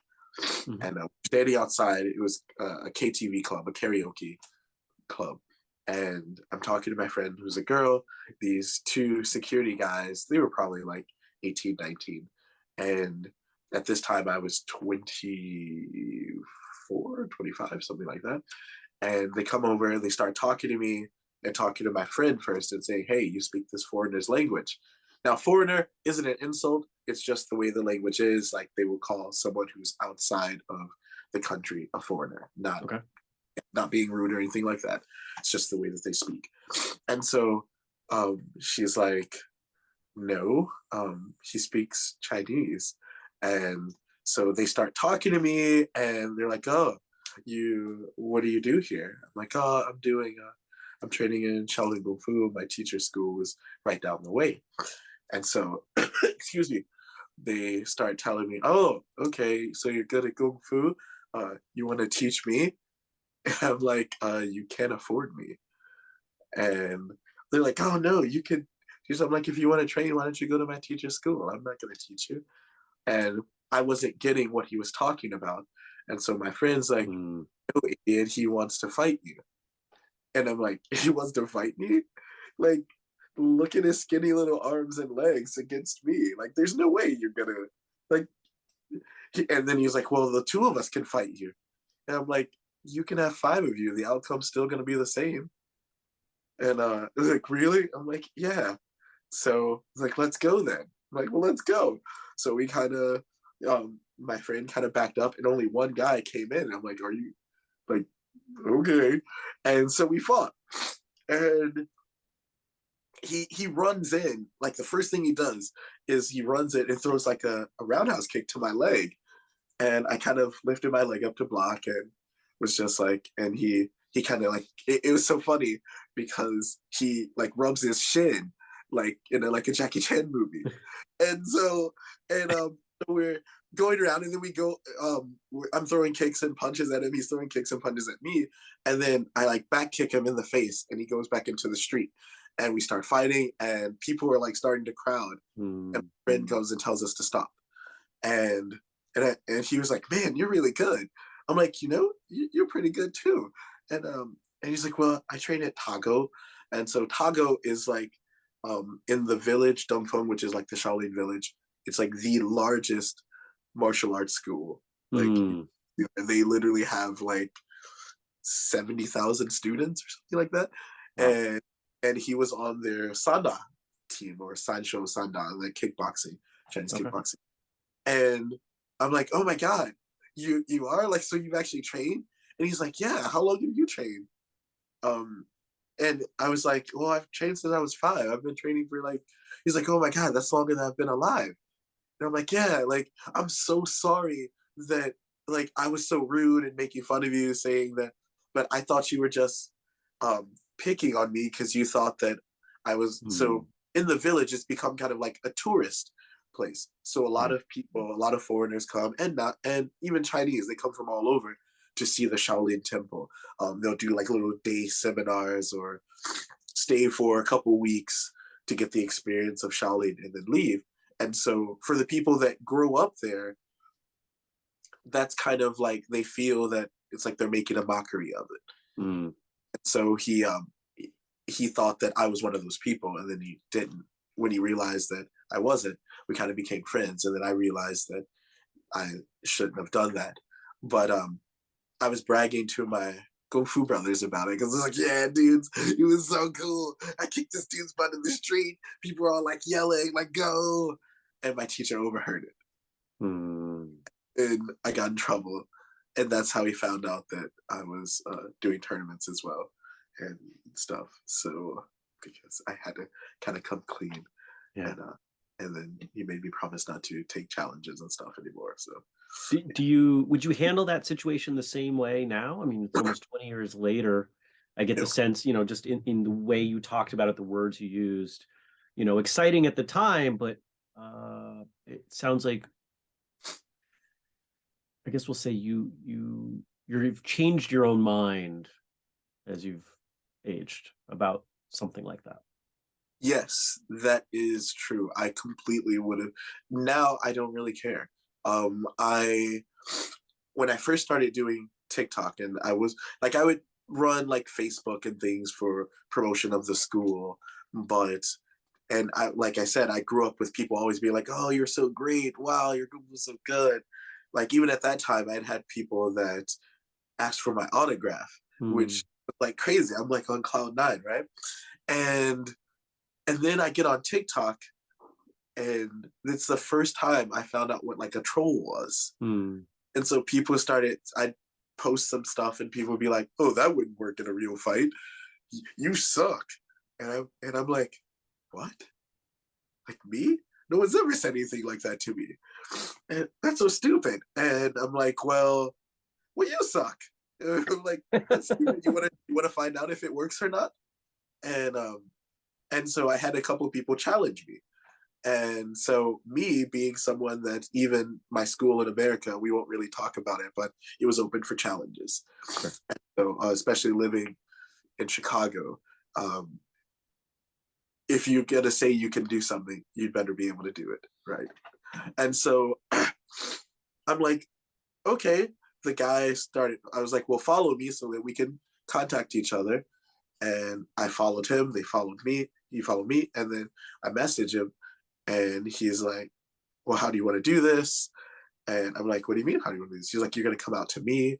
mm-hmm. and uh, standing outside. It was uh, a KTV club, a karaoke club, and I'm talking to my friend who's a girl. These two security guys, they were probably like 18, 19, and at this time I was 20 24, 25, something like that. And they come over, and they start talking to me and talking to my friend first and saying, hey, you speak this foreigner's language. Now, foreigner isn't an insult. It's just the way the language is. Like they will call someone who's outside of the country a foreigner, not okay. Not being rude or anything like that. It's just the way that they speak. And so um, she's like, no, um, he speaks Chinese. And so they start talking to me and they're like, oh, you, what do you do here? I'm like, oh, I'm doing, uh, I'm training in Shaolin Kung Fu. My teacher's school is right down the way. And so, excuse me, they start telling me, oh, okay, so you're good at Kung Fu. Uh, you want to teach me? And I'm like, uh, you can't afford me. And they're like, oh, no, you can. I'm like, if you want to train, why don't you go to my teacher's school? I'm not going to teach you. And I wasn't getting what he was talking about. And so my friend's like, mm. oh, idiot, he wants to fight you. And I'm like, he wants to fight me? Like, look at his skinny little arms and legs against me. Like, there's no way you're gonna, like, and then he's like, well, the two of us can fight you. And I'm like, you can have five of you. The outcome's still gonna be the same. And uh, like, really? I'm like, yeah. So like, let's go then. I'm like, well, let's go. So we kind of um, my friend kind of backed up and only one guy came in. I'm like, are you like, okay. And so we fought. And he he runs in, like the first thing he does is he runs it and throws like a, a roundhouse kick to my leg. And I kind of lifted my leg up to block and was just like, and he he kind of like it, it, was so funny because he like rubs his shin like in a like a Jackie Chan movie. and so and um we're going around and then we go um i'm throwing kicks and punches at him he's throwing kicks and punches at me and then i like back kick him in the face and he goes back into the street and we start fighting and people are like starting to crowd mm. and friend goes and tells us to stop and and, I, and he was like man you're really good i'm like you know you're pretty good too and um and he's like well i train at Tagou and so Tagou is like um in the village Dengfeng, which is like the shaolin village it's like the largest martial arts school. Like mm. you know, they literally have like seventy thousand students or something like that, wow. and and he was on their Sanda team or Sanshou Sanda, like kickboxing, Chinese okay. kickboxing, and I'm like, oh my god, you you are like so you've actually trained, and he's like, yeah, how long have you trained? Um, and I was like, well, I've trained since I was five. I've been training for like, he's like, oh my god, that's longer than I've been alive. And I'm like, yeah, like I'm so sorry that like I was so rude and making fun of you, saying that, but I thought you were just um picking on me because you thought that I was mm. so in the village. It's become kind of like a tourist place. So a lot Mm. of people, a lot of foreigners come, and not, and even Chinese, they come from all over to see the Shaolin Temple. Um, they'll do like little day seminars or stay for a couple weeks to get the experience of Shaolin and then leave. And so for the people that grow up there, that's kind of like they feel that it's like they're making a mockery of it. Mm. So he um he thought that I was one of those people, and then he didn't. When he realized that I wasn't, we kind of became friends, and then I realized that I shouldn't have done that. But um, I was bragging to my Kung Fu brothers about it because I was like, "Yeah, dudes, it was so cool. I kicked this dude's butt in the street. People were all like yelling, like go!" And my teacher overheard it, Mm. and I got in trouble. And that's how he found out that I was uh, doing tournaments as well and stuff. So because I had to kind of come clean, Yeah. and uh, and then he made me promise not to take challenges and stuff anymore. So Do, do you would you handle that situation the same way now? I mean, it's almost 20 years later. I get the sense, you know, just in, in the way you talked about it, the words you used, you know, exciting at the time, but uh it sounds like I guess we'll say you you you've changed your own mind as you've aged about something like that. Yes, that is true. I completely would have. Now I don't really care. Um, I when I first started doing TikTok, and I was like, I would run like Facebook and things for promotion of the school, but and I like I said, I grew up with people always being like, "Oh, you're so great! Wow, you're doing so good." Like even at that time, I'd had people that asked for my autograph, Mm. which like crazy. I'm like on cloud nine, right? And and then I get on TikTok, and it's the first time I found out what like a troll was. Mm. And so people started. I'd post some stuff, and people would be like, "Oh, that wouldn't work in a real fight. You suck." And I'm and I'm like, "What? Like me? No one's ever said anything like that to me. And that's so stupid." And I'm like, "Well, well, you suck." And I'm like, "That's. You want to you want to find out if it works or not?" And um, and so I had a couple of people challenge me. And so, me being someone that even my school in America, we won't really talk about it, but it was open for challenges. And so, uh, especially living in Chicago, um, if you're gonna say you can do something, you'd better be able to do it, right? And so, I'm like, okay. The guy started. I was like, well, follow me so that we can contact each other. And I followed him. They followed me. He followed me, and then I message him, and he's like, "Well, how do you want to do this?" And I'm like, "What do you mean? How do you want to do this?" He's like, "You're gonna come out to me,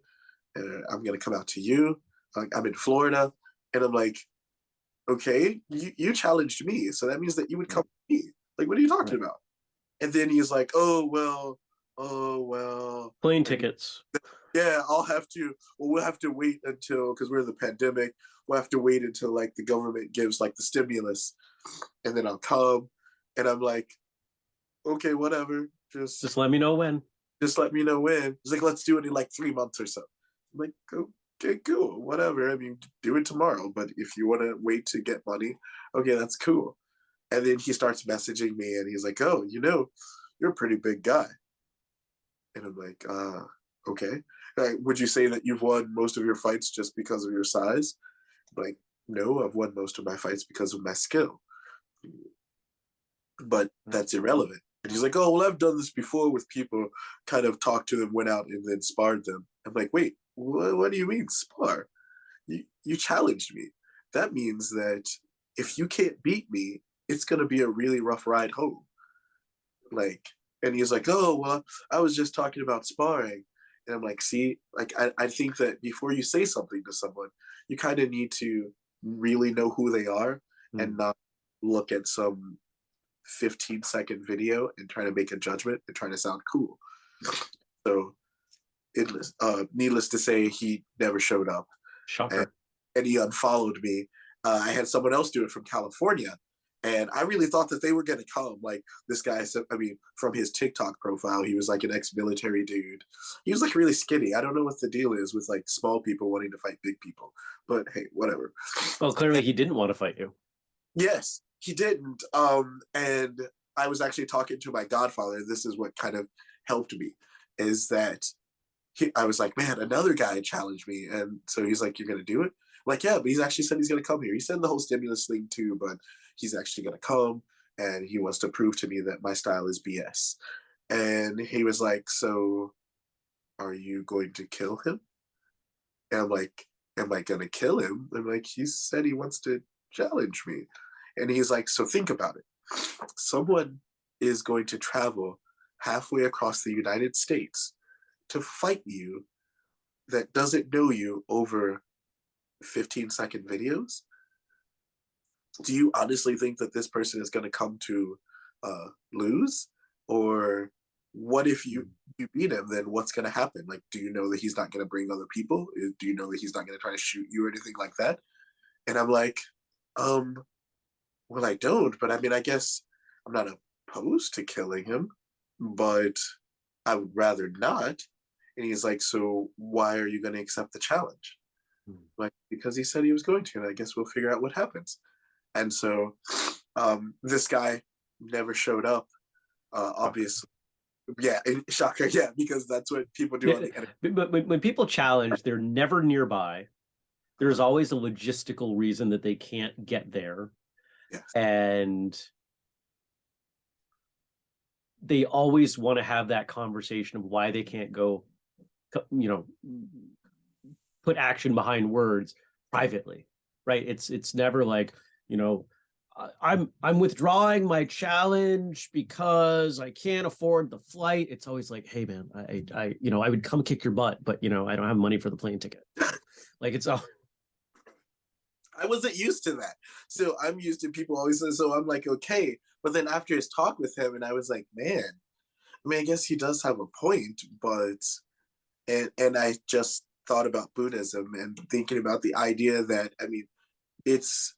and I'm gonna come out to you. Like, I'm in Florida," and I'm like, "Okay, you, you challenged me, so that means that you would come to me. Like, what are you talking about?" And then he's like, "Oh well, oh well, Plane tickets. Yeah, I'll have to. Well, we'll have to wait until because we're in the pandemic. We'll have to wait until like the government gives like the stimulus, and then I'll come. And I'm like, okay, whatever. Just Just let me know when. just let me know when. He's like, let's do it in like three months or so. I'm like, okay, cool, whatever. I mean, do it tomorrow. But if you want to wait to get money, okay, that's cool. And then he starts messaging me, and he's like, oh, you know, you're a pretty big guy. And I'm like, uh, okay. Like, would you say that you've won most of your fights just because of your size? Like, no, I've won most of my fights because of my skill. But hmm. that's irrelevant. And he's like, oh, well, I've done this before with people, kind of talked to them, went out and then sparred them. I'm like, wait, what, what do you mean spar? You, you challenged me. That means that if you can't beat me, it's going to be a really rough ride home. Like, and he's like, oh, well, I was just talking about sparring. And I'm like, see, like, I, I think that before you say something to someone, you kind of need to really know who they are and not look at some 15 second video and try to make a judgment and try to sound cool. So, it, uh, needless to say, he never showed up Shocker. and he unfollowed me. Uh, I had someone else do it from California, and I really thought that they were going to come. Like this guy said, I mean, from his TikTok profile, he was like an ex-military dude. He was like really skinny. I don't know what the deal is with like small people wanting to fight big people, but hey, whatever. Well, clearly he didn't want to fight you. Yes, he didn't. Um, and I was actually talking to my godfather. This is what kind of helped me is that he, I was like, man, another guy challenged me. And so he's like, you're going to do it? I'm like, yeah, but he's actually said he's going to come here. He said the whole stimulus thing too, but he's actually going to come and he wants to prove to me that my style is BS. And he was like, so are you going to kill him? And I'm like, am I going to kill him? I'm like, he said he wants to challenge me. And he's like, so think about it. Someone is going to travel halfway across the United States to fight you that doesn't know you over 15 second videos? Do you honestly think that this person is going to come to uh, lose? Or what if you you beat him then what's going to happen? Like do you know that he's not going to bring other people? Do you know that he's not going to try to shoot you or anything like that? And i'm like um well i don't but i mean i guess i'm not opposed to killing him but i would rather not. And he's like so why are you going to accept the challenge? Hmm. like because he said he was going to and i guess we'll figure out what happens and so um this guy never showed up uh obviously yeah, shocker. Yeah, because that's what people do. Yeah, but when, when people challenge, they're never nearby. There's always a logistical reason that they can't get there, yes. and they always want to have that conversation of why they can't go, you know, put action behind words privately, right? It's it's never like you know I'm I'm withdrawing my challenge because I can't afford the flight. It's always like, hey man, I I you know I would come kick your butt, but you know I don't have money for the plane ticket. like it's all. I wasn't used to that, so I'm used to people always. So I'm like, okay, but then after his talk with him, and I was like, man, I mean, I guess he does have a point, but and and I just thought about Buddhism and thinking about the idea that I mean, it's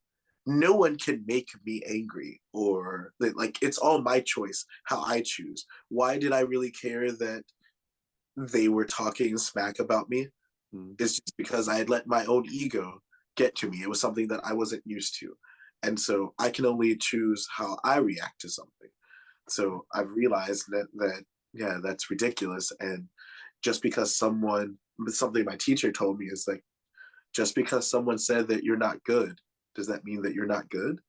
no one can make me angry or like it's all my choice how I choose. Why did I really care that they were talking smack about me? Mm. It's just because I had let my own ego get to me. It was something that I wasn't used to. And so I can only choose how I react to something. So I've realized that that yeah, that's ridiculous. And just because someone something my teacher told me is like just because someone said that you're not good does that mean that you're not good?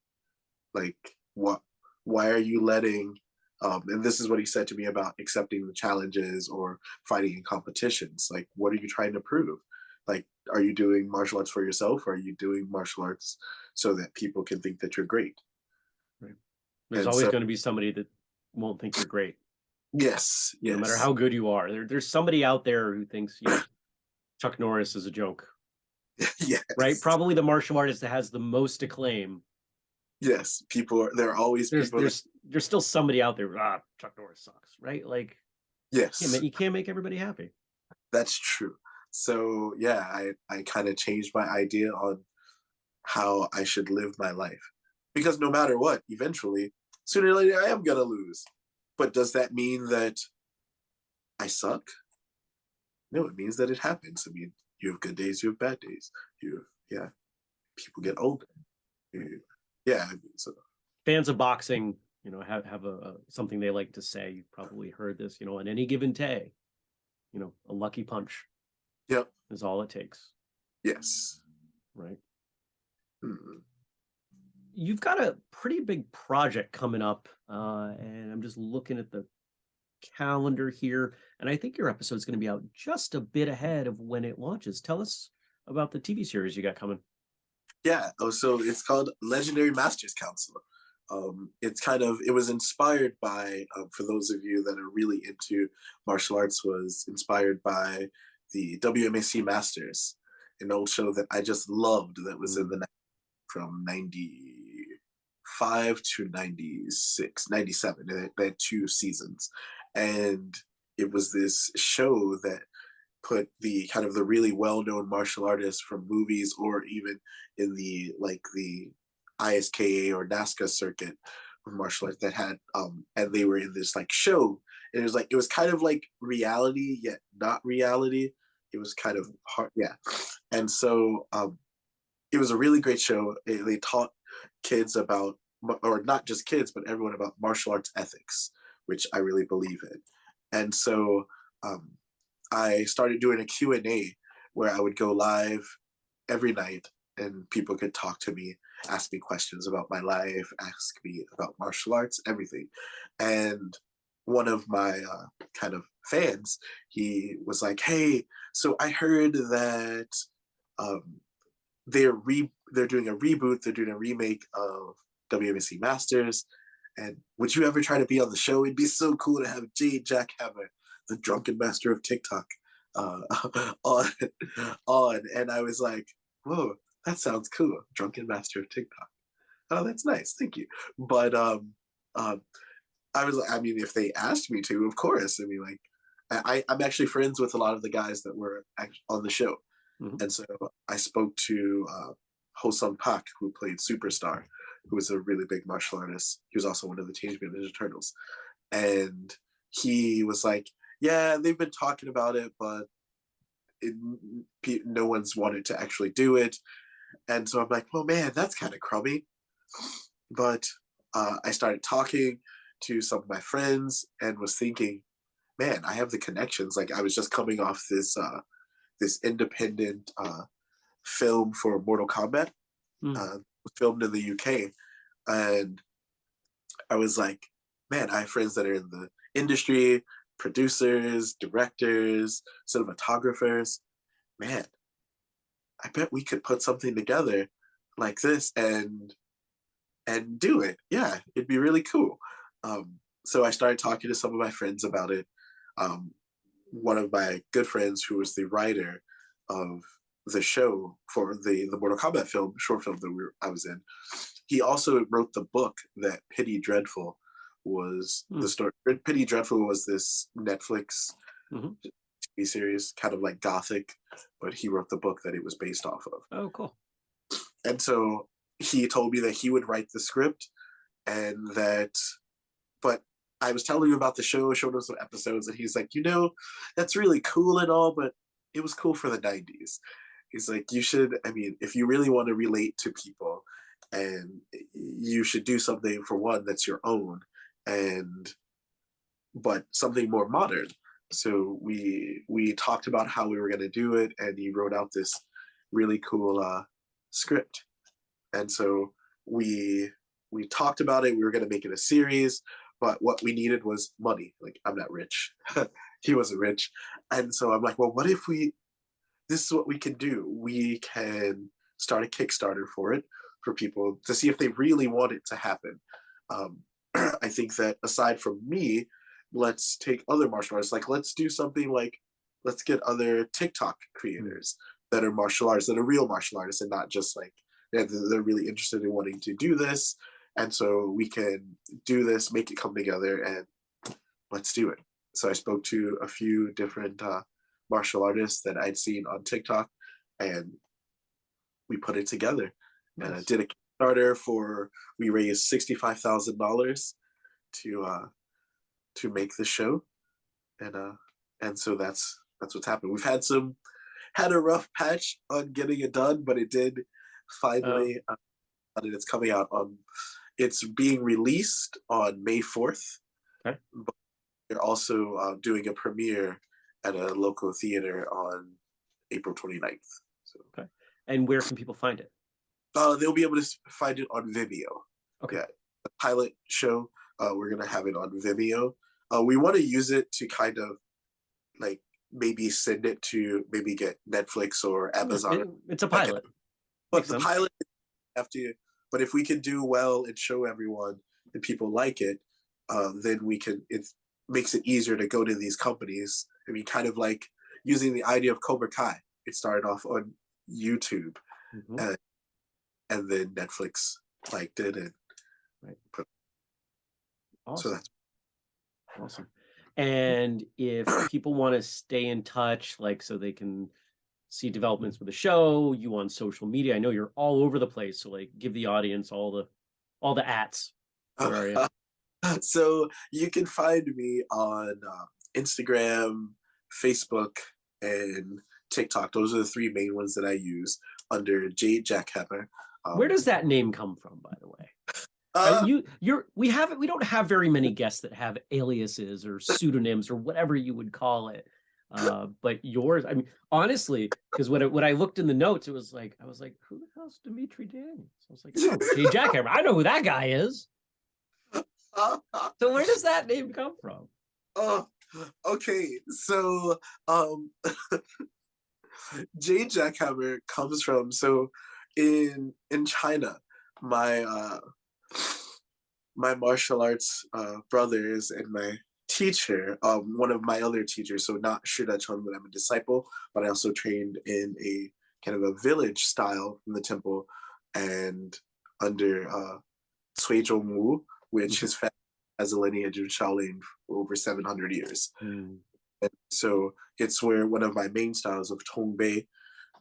Like, what? Why are you letting? Um, and this is what he said to me about accepting the challenges or fighting in competitions. Like, what are you trying to prove? Like, are you doing martial arts for yourself? Or are you doing martial arts so that people can think that you're great? Right. There's and always so, going to be somebody that won't think you're great. Yes. Yes. No matter how good you are, there, there's somebody out there who thinks you know, Chuck Norris is a joke. yes. Right? Probably the martial artist that has the most acclaim. Yes, people are there are always there's, people there's that... there's still somebody out there, ah, Chuck Norris sucks, right? Like Yes. You can't, you can't make everybody happy. That's true. So yeah, I, I kind of changed my idea on how I should live my life. Because no matter what, eventually, sooner or later I am gonna lose. But does that mean that I suck? No, it means that it happens. I mean, you have good days, you have bad days. You have, yeah, people get older. You, yeah, so fans of boxing, you know, have have a, a, something they like to say. You've probably heard this, you know, on any given day, you know, a lucky punch. Yep, is all it takes. Yes. Right. Hmm. You've got a pretty big project coming up, uh, and I'm just looking at the calendar here. And I think your episode is going to be out just a bit ahead of when it launches. Tell us about the TV series you got coming. Yeah. Oh, so it's called Legendary Masters Council. Um, it's kind of it was inspired by um, for those of you that are really into martial arts was inspired by the WMAC Masters, an old show that I just loved that was mm. in the from 95 to 96 97 they had two seasons and it was this show that put the kind of the really well-known martial artists from movies or even in the like the ISKA or NASKA circuit of martial arts that had um and they were in this like show. And it was like it was kind of like reality yet not reality. It was kind of hard yeah. And so um it was a really great show. They taught kids about or not just kids, but everyone about martial arts ethics, which I really believe in. And so um, I started doing a Q&A where I would go live every night and people could talk to me, ask me questions about my life, ask me about martial arts, everything. And one of my uh, kind of fans, he was like, "Hey, so I heard that um, they're re they're doing a reboot, they're doing a remake of WMC Masters, and would you ever try to be on the show? It'd be so cool to have Jade Jackhammer, the drunken master of TikTok, uh, on on." And I was like, "Whoa, that sounds cool, drunken master of TikTok." Oh, that's nice, thank you. But um, um, I was, I mean, if they asked me to, of course. I mean, like, I, I'm actually friends with a lot of the guys that were on the show. Mm-hmm. And so I spoke to uh, Ho Sung Pak, who played Superstar, who was a really big martial artist. He was also one of the Teenage Mutant Ninja Turtles. And he was like, yeah, they've been talking about it, but it, no one's wanted to actually do it. And so I'm like, well, man, that's kind of crummy. But uh, I started talking to some of my friends and was thinking, man, I have the connections. Like I was just coming off this uh, this independent uh, film for Mortal Kombat, mm. Filmed in the UK, and I was like, man, I have friends that are in the industry, producers, directors, cinematographers. Man, I bet we could put something together like this and and do it. Yeah, it'd be really cool. Um, so I started talking to some of my friends about it. Um, one of my good friends, who was the writer of the show for the the Mortal Kombat film, short film that we were, I was in, he also wrote the book that Penny Dreadful was mm. the story. Penny Dreadful was this Netflix mm-hmm. TV series, kind of like Gothic, but he wrote the book that it was based off of. Oh, cool. And so he told me that he would write the script and that but I was telling him about the show, showed him some episodes, and he's like, you know, that's really cool and all, but it was cool for the 90s. He's like, you should, I mean, if you really want to relate to people, and you should do something for one that's your own, and but something more modern. So we we talked about how we were going to do it, and he wrote out this really cool uh, script. And so we we talked about it. We were going to make it a series but what we needed was money. Like I'm not rich. he wasn't rich. And so I'm like, well, what if we this is what we can do. We can start a Kickstarter for it for people to see if they really want it to happen. Um, I think that aside from me, let's take other martial artists. Like let's do something like let's get other TikTok creators that are martial artists, that are real martial artists, and not just like they're, they're really interested in wanting to do this and so we can do this, make it come together, and let's do it. So I spoke to a few different uh, martial artists that I'd seen on TikTok, and we put it together. Nice. And I did a Kickstarter for we raised sixty five thousand dollars to uh, to make the show, and uh, and so that's that's what's happened. We've had some had a rough patch on getting it done, but it did finally. Oh. Uh, and it's coming out on it's being released on May 4th. Okay. But they're also uh, doing a premiere at a local theater on April 29th. So. Okay. And where can people find it? Uh, they'll be able to find it on Vimeo. Okay. Yeah, the pilot show, uh, we're going to have it on Vimeo. Uh, we want to use it to kind of like maybe send it to maybe get Netflix or Amazon. It's a pilot. But the pilot have to but if we can do well and show everyone and people like it, uh, then we can. It makes it easier to go to these companies. I mean, kind of like using the idea of Cobra Kai. It started off on YouTube, mm-hmm. and, and then Netflix liked it, and right. Put, awesome. so that's awesome. And if people want to stay in touch, like so they can see developments with the show, you on social media. I know you're all over the place, so like give the audience all the all the ats. Uh, so you can find me on uh, Instagram, Facebook, and TikTok. Those are the three main ones that I use under Jade Jackhammer. Um, Where does that name come from, by the way? Uh, you you're we haven't we don't have very many guests that have aliases or pseudonyms or whatever you would call it. Uh, but yours, I mean, honestly, because when I, when I looked in the notes, it was like I was like, who the hell's Dimitri Daniels? I was like, oh, Jay Jackhammer. I know who that guy is. so where does that name come from? Oh, okay. So um Jade Jackhammer comes from so in in China, my uh my martial arts uh brothers and my teacher, um, one of my other teachers, so not Shi Decheng, but I'm a disciple, but I also trained in a kind of a village style in the temple and under uh, Cui Zhongwu, which mm-hmm. his family has a lineage of Shaolin for over 700 years. Mm. And so it's where one of my main styles of Tongbei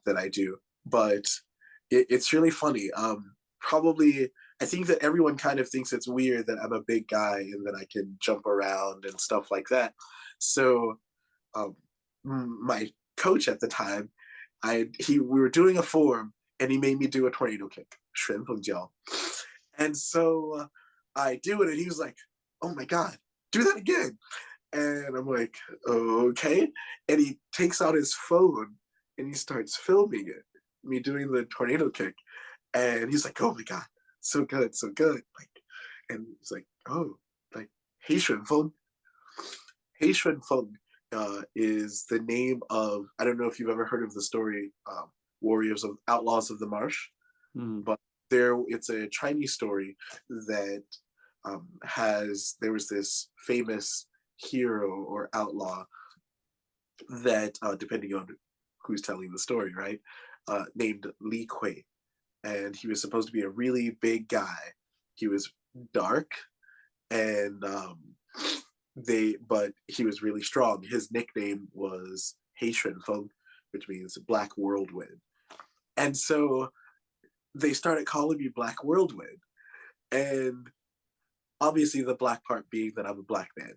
that I do. But it, it's really funny. Um, probably I think that everyone kind of thinks it's weird that I'm a big guy and that I can jump around and stuff like that. So um, my coach at the time, I he we were doing a form and he made me do a tornado kick, 旋风脚. And so uh, I do it and he was like, "Oh my god, do that again." And I'm like, "Okay." And he takes out his phone and he starts filming it, me doing the tornado kick. And he's like, "Oh my god, so good, so good. Like, and he's like, oh, like Feng. Hei Xuan Feng uh, is the name of I don't know if you've ever heard of the story um, Warriors of Outlaws of the Marsh, mm. but there it's a Chinese story that um, has there was this famous hero or outlaw that uh, depending on who's telling the story, right, uh, named Li Kui, and he was supposed to be a really big guy. He was dark, and um, they but he was really strong. His nickname was Hei Xuan Feng, which means Black Whirlwind. And so they started calling me Black Whirlwind. And obviously the black part being that I'm a black man.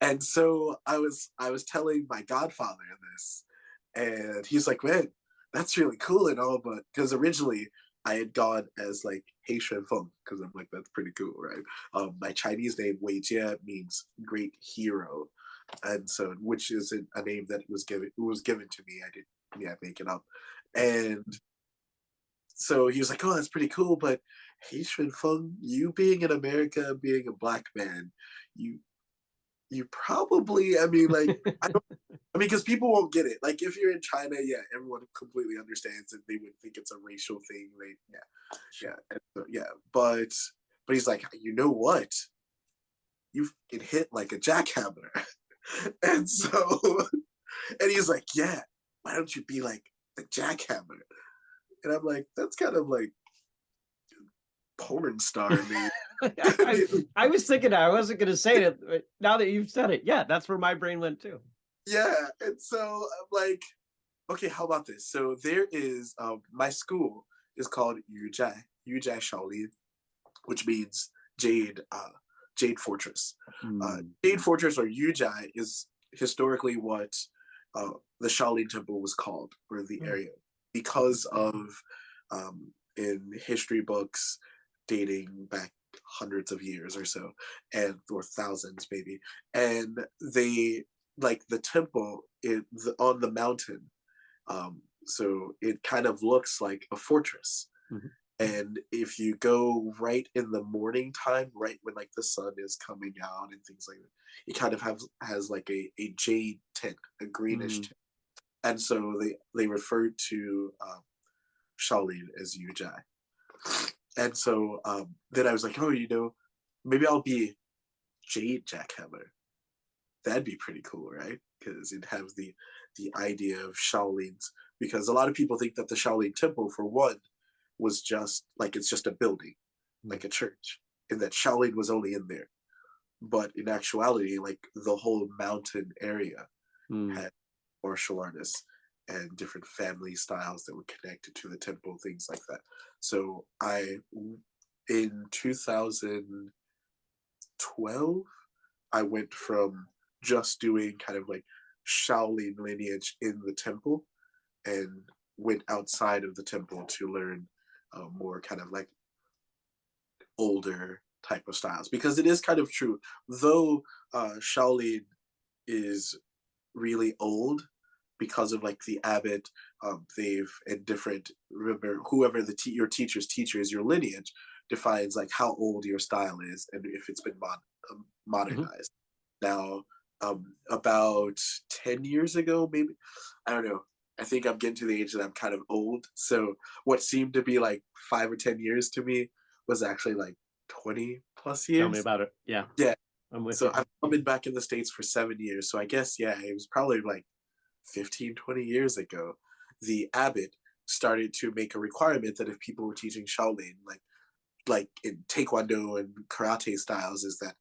And so I was I was telling my godfather this, and he's like, man, that's really cool and all, but because originally I had gone as like Hei Xuan Feng because I'm like that's pretty cool, right? Um, my Chinese name Wei Jie means great hero, and so which is a name that was given was given to me. I didn't yeah make it up, and so he was like, oh that's pretty cool, but Xuan Feng, you being in America, being a black man, you you probably i mean like i don't i mean because people won't get it. Like if you're in china yeah everyone completely understands it they would think it's a racial thing. They yeah yeah so, yeah but but he's like you know what? You get hit like a jackhammer. And so and he's like yeah why don't you be like the jackhammer? And i'm like that's kind of like porn star name I, I, was thinking I wasn't going to say it. But now that you've said it, yeah, that's where my brain went too. Yeah, and so I'm like, okay, how about this? So there is um, my school is called Yujai Yujai Shaolin, which means Jade uh, Jade Fortress. Mm. Uh, hmm. Jade Fortress or Yujai is historically what uh, the Shaolin Temple was called, or the mm. area, because of um, in history books dating back hundreds of years or so and or thousands maybe and they like the temple it the, on the mountain um so it kind of looks like a fortress mm-hmm. and if you go right in the morning time right when like the sun is coming out and things like that it kind of has has like a, a jade tint a greenish mm. tint and so they they refer to um, Shaolin as Yujai and so um, then I was like, oh, you know, maybe I'll be Jade Jackhammer. That'd be pretty cool, right? Because it has the the idea of Shaolin's. Because a lot of people think that the Shaolin Temple, for one, was just like it's just a building, like a church, and that Shaolin was only in there. But in actuality, like the whole mountain area mm. had martial artists and different family styles that were connected to the temple, things like that. So I, in 2012, I went from just doing kind of like Shaolin lineage in the temple and went outside of the temple to learn uh, more kind of like older type of styles because it is kind of true. Though uh, Shaolin is really old because of like the abbot, um, they've and different remember whoever the te- your teacher's teacher is your lineage defines like how old your style is and if it's been mod- um, Mm-hmm. modernized. Now, um, about ten years ago, maybe I don't know. I think I'm getting to the age that I'm kind of old. So what seemed to be like five or ten years to me was actually like 20 plus years. Tell me about it. Yeah. Yeah. I'm with So you. I've been back in the States for seven years. So I guess, yeah, it was probably like 15, 20 years ago. The abbot started to make a requirement that if people were teaching Shaolin, like like in Taekwondo and karate styles, is that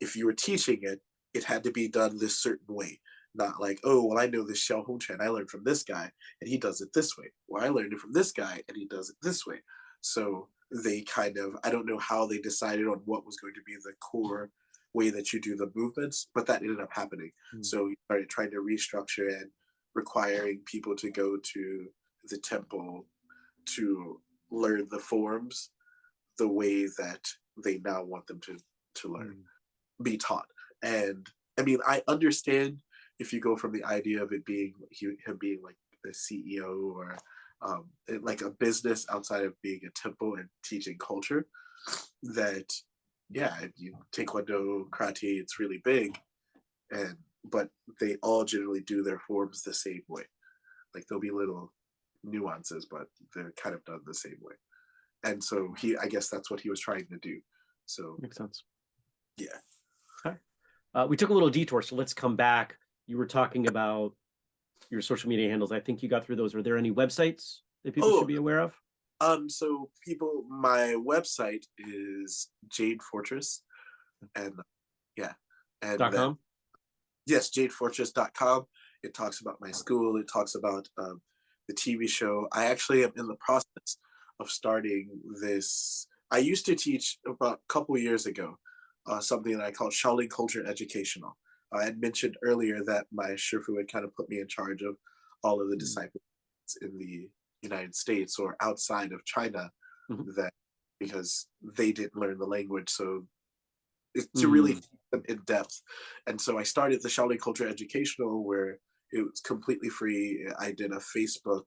if you were teaching it, it had to be done this certain way. Not like, oh, well, I know this Xiao Hong Chen. I learned from this guy and he does it this way. Or I learned it from this guy and he does it this way. So they kind of, I don't know how they decided on what was going to be the core way that you do the movements, but that ended up happening. Mm. So you started trying to restructure and requiring people to go to the temple to learn the forms the way that they now want them to to learn Mm. be taught and i mean i understand if you go from the idea of it being him being like the ceo or um, like a business outside of being a temple and teaching culture that yeah you taekwondo karate it's really big and but they all generally do their forms the same way like there'll be little nuances but they're kind of done the same way and so he i guess that's what he was trying to do so Makes sense. yeah Uh, we took a little detour, so let's come back. You were talking about your social media handles. I think you got through those. Are there any websites that people Oh. should be aware of? Um, so people, my website is Jade Fortress, and yeah, and Dot com. yes, jadefortress.com. It talks about my school. It talks about um, the TV show. I actually am in the process of starting this. I used to teach about a couple years ago uh, something that I call Shaolin Culture Educational. I had mentioned earlier that my Shifu had kind of put me in charge of all of the Mhm. disciples in the United States or outside of China Mhm. that because they didn't learn the language. So it's to really Mm. in depth. And so I started the Shaolin Culture Educational where it was completely free. I did a Facebook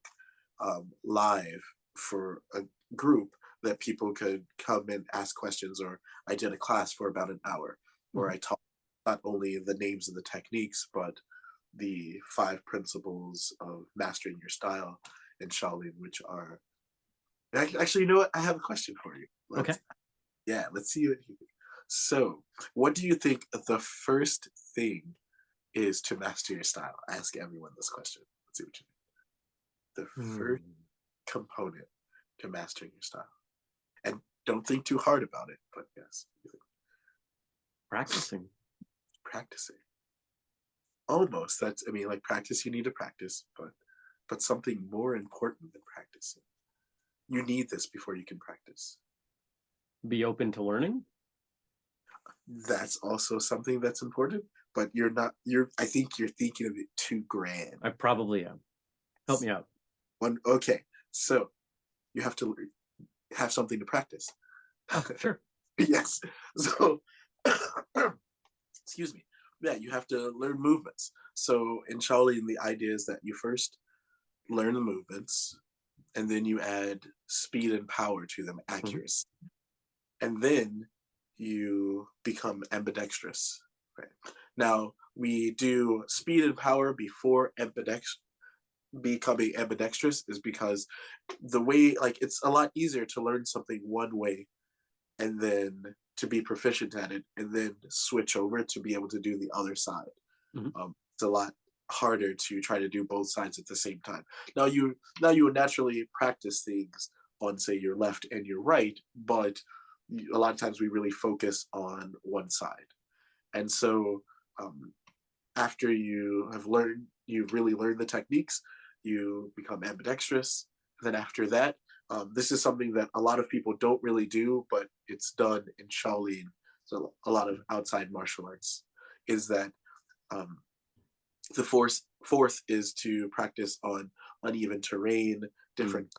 um, live for a group that people could come and ask questions, or I did a class for about an hour where I taught not only the names and the techniques, but the five principles of mastering your style in Shaolin, which are actually, you know what? I have a question for you. Okay. Yeah, let's see what you think. So, what do you think the first thing is to master your style? I ask everyone this question. Let's see what you think. The first Hmm. component to mastering your style. And don't think too hard about it, but yes, Practicing. practicing. Almost. That's I mean, like practice you need to practice, but but something more important than practicing. You need this before you can practice. Be open to learning. That's also something that's important, but you're not you're I think you're thinking of it too grand. I probably am. Help me out. One okay. So you have to have something to practice. Oh, sure. yes. So, excuse me. Yeah, you have to learn movements. So in Shaolin, the idea is that you first learn the movements, and then you add speed and power to them, accuracy, and then you become ambidextrous. Right now, we do speed and power before ambidex becoming ambidextrous is because the way like it's a lot easier to learn something one way and then to be proficient at it and then switch over to be able to do the other side Mhm. um, it's a lot harder to try to do both sides at the same time now you now you naturally practice things on say your left and your right but a lot of times we really focus on one side and so um, after you have learned you've really learned the techniques you become ambidextrous then after that um, this is something that a lot of people don't really do, but it's done in Shaolin. So a lot of outside martial arts is that um, the fourth fourth is to practice on uneven terrain, hmm. different.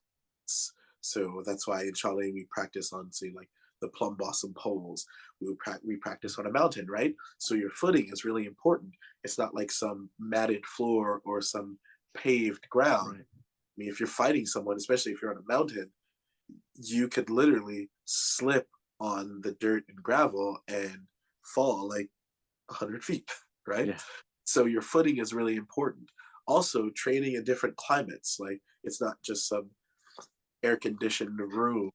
So that's why in Shaolin we practice on say like the plum blossom poles. We, pra- we practice on a mountain, right? So your footing is really important. It's not like some matted floor or some paved ground. Right. I mean, if you're fighting someone, especially if you're on a mountain, you could literally slip on the dirt and gravel and fall like 100 feet, right? Yeah. So your footing is really important. Also, training in different climates, like it's not just some air conditioned room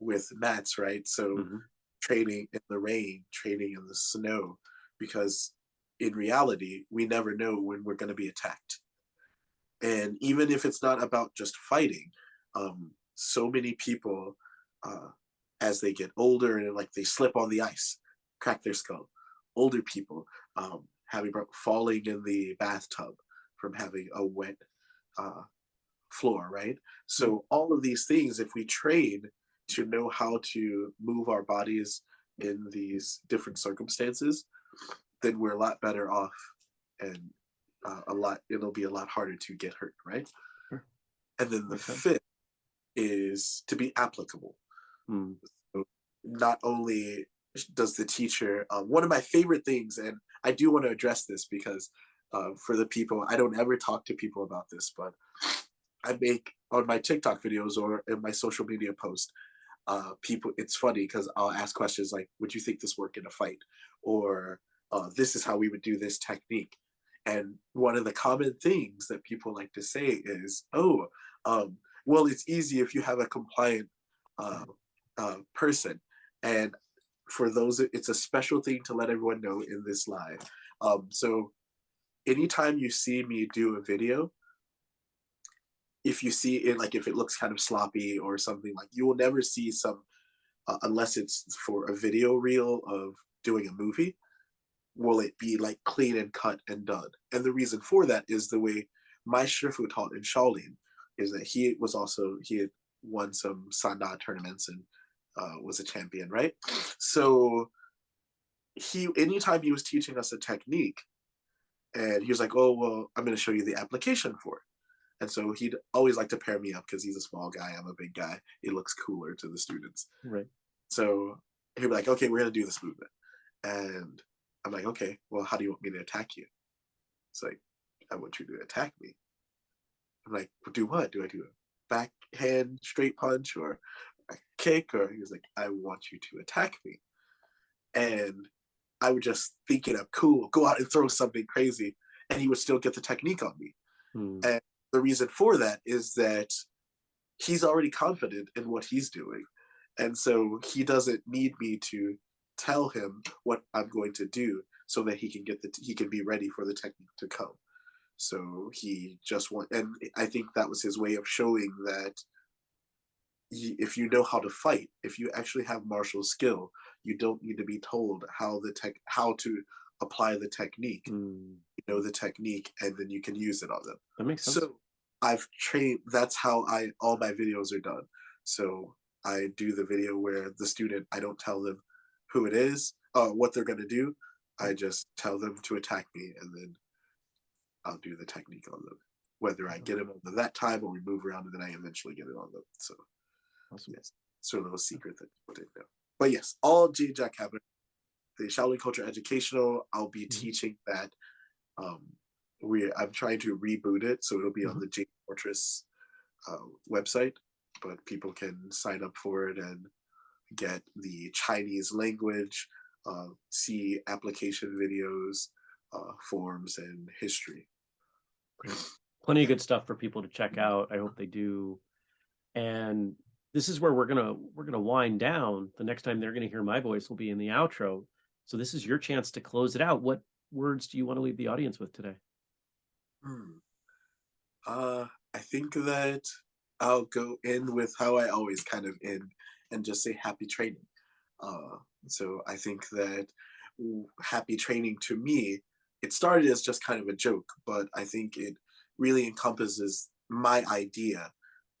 with mats, right? So Mhm. training in the rain, training in the snow, because in reality, we never know when we're going to be attacked. And even if it's not about just fighting, um, so many people, uh, as they get older and like they slip on the ice, crack their skull. Older people um, having falling in the bathtub from having a wet uh, floor, right? So all of these things, if we train to know how to move our bodies in these different circumstances, then we're a lot better off, and uh, a lot it'll be a lot harder to get hurt, right? Sure. And then the sense. fifth is to be applicable. Mm. Not only does the teacher, um, one of my favorite things, and I do want to address this because uh, for the people, I don't ever talk to people about this, but I make on my TikTok videos or in my social media post, uh, people, it's funny because I'll ask questions like, would you think this work in a fight? Or uh, this is how we would do this technique. And one of the common things that people like to say is, oh, um, well, it's easy if you have a compliant uh, uh, person. And for those, it's a special thing to let everyone know in this live. Um, so anytime you see me do a video, if you see it, like if it looks kind of sloppy or something, like you will never see some, uh, unless it's for a video reel of doing a movie, will it be like clean and cut and done. And the reason for that is the way my Shifu taught in Shaolin is that he was also, he had won some Sanda tournaments and uh, was a champion, right? So he, anytime he was teaching us a technique, and he was like, "Oh well, I'm going to show you the application for it." And so he'd always like to pair me up because he's a small guy, I'm a big guy. It looks cooler to the students. Right. So he'd be like, "Okay, we're going to do this movement," and I'm like, "Okay, well, how do you want me to attack you?" It's like, "I want you to attack me." I'm like, "Do what? Do I do a backhand straight punch or a kick?" Or he was like, "I want you to attack me," and I would just think it up, cool, go out and throw something crazy, and he would still get the technique on me. Mm. And the reason for that is that he's already confident in what he's doing. And so he doesn't need me to tell him what I'm going to do so that he can get the he can be ready for the technique to come. So he just want and I think that was his way of showing that if you know how to fight, if you actually have martial skill, you don't need to be told how the tech how to apply the technique. Mm. You know the technique and then you can use it on them. That makes sense. So I've trained. That's how I all my videos are done. So I do the video where the student I don't tell them who it is, uh, what they're gonna do. I just tell them to attack me, and then I'll do the technique on them. Whether I get them on that time or we move around, and then I eventually get it on them. So Awesome. yes, sort of a secret that people didn't know. But yes, all G Jack Cabinet, the Shaolin Culture Educational. I'll be Mhm. teaching that. Um, we I'm trying to reboot it, so it'll be on the Jade Fortress uh, website, but people can sign up for it and get the Chinese language, uh, see application videos, uh, forms, and history. plenty of good stuff for people to check out. I hope they do. And this is where we're gonna we're gonna wind down. The next time they're gonna hear my voice will be in the outro. So this is your chance to close it out. What words do you want to leave the audience with today? Hmm. Uh, I think that I'll go in with how I always kind of end and just say happy training. Uh, so I think that happy training to me, it started as just kind of a joke, but I think it really encompasses my idea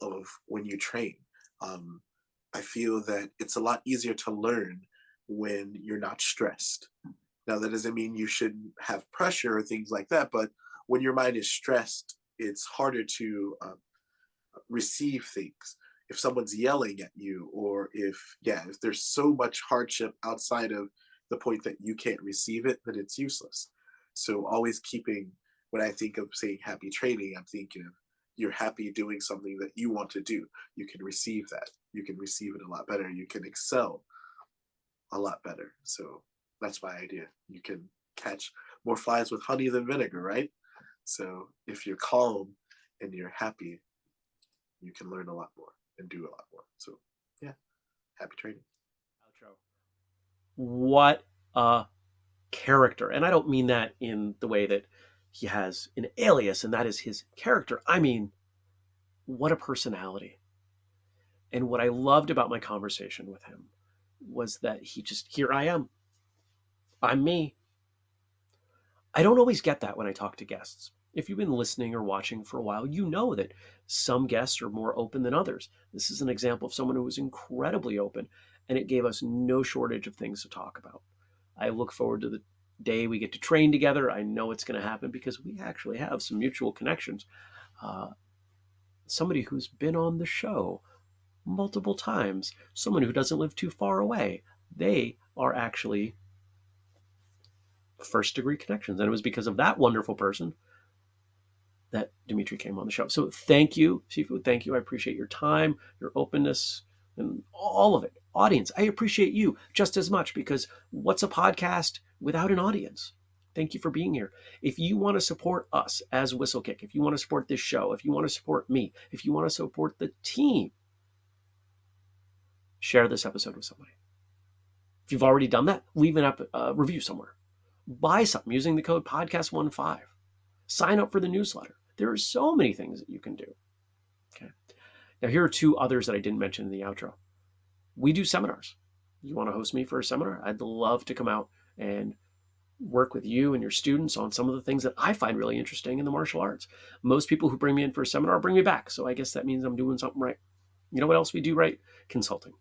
of when you train. Um, I feel that it's a lot easier to learn when you're not stressed. Now, that doesn't mean you shouldn't have pressure or things like that, but when your mind is stressed, it's harder to um, receive things. if someone's yelling at you or if yeah if there's so much hardship outside of the point that you can't receive it then it's useless so always keeping when i think of saying happy training i'm thinking of you're happy doing something that you want to do you can receive that you can receive it a lot better you can excel a lot better so that's my idea you can catch more flies with honey than vinegar right so if you're calm and you're happy you can learn a lot more and do a lot more. So yeah, happy training. Outro. What a character. And I don't mean that in the way that he has an alias and that is his character. I mean, what a personality. And what I loved about my conversation with him was that he just, here I am. I'm me. I don't always get that when I talk to guests if you've been listening or watching for a while, you know that some guests are more open than others. This is an example of someone who was incredibly open, and it gave us no shortage of things to talk about. I look forward to the day we get to train together. I know it's going to happen because we actually have some mutual connections. Uh, somebody who's been on the show multiple times, someone who doesn't live too far away, they are actually first degree connections. And it was because of that wonderful person that Dimitri came on the show. So thank you, Shifu. Thank you. I appreciate your time, your openness, and all of it. Audience, I appreciate you just as much because what's a podcast without an audience? Thank you for being here. If you want to support us as Whistlekick, if you want to support this show, if you want to support me, if you want to support the team, share this episode with somebody. If you've already done that, leave an up, uh, review somewhere. Buy something using the code podcast15. Sign up for the newsletter. There are so many things that you can do. Okay. Now, here are two others that I didn't mention in the outro. We do seminars. You want to host me for a seminar? I'd love to come out and work with you and your students on some of the things that I find really interesting in the martial arts. Most people who bring me in for a seminar bring me back. So I guess that means I'm doing something right. You know what else we do right? Consulting.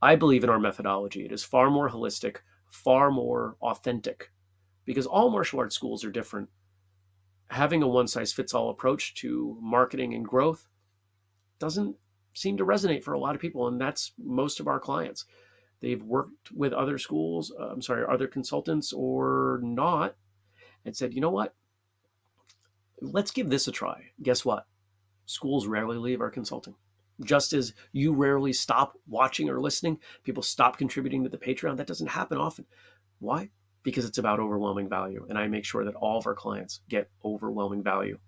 I believe in our methodology. It is far more holistic, far more authentic, because all martial arts schools are different having a one size fits all approach to marketing and growth doesn't seem to resonate for a lot of people. And that's most of our clients. They've worked with other schools, uh, I'm sorry, other consultants or not, and said, you know what? Let's give this a try. Guess what? Schools rarely leave our consulting. Just as you rarely stop watching or listening, people stop contributing to the Patreon. That doesn't happen often. Why? because it's about overwhelming value. And I make sure that all of our clients get overwhelming value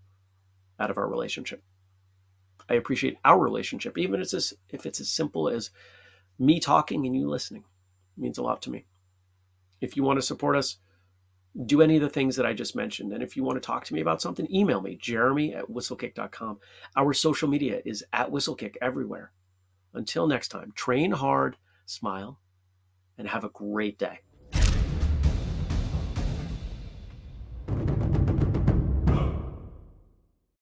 out of our relationship. I appreciate our relationship, even if it's as, if it's as simple as me talking and you listening. It means a lot to me. If you want to support us, do any of the things that I just mentioned. And if you want to talk to me about something, email me, jeremy at whistlekick.com. Our social media is at whistlekick everywhere. Until next time, train hard, smile, and have a great day.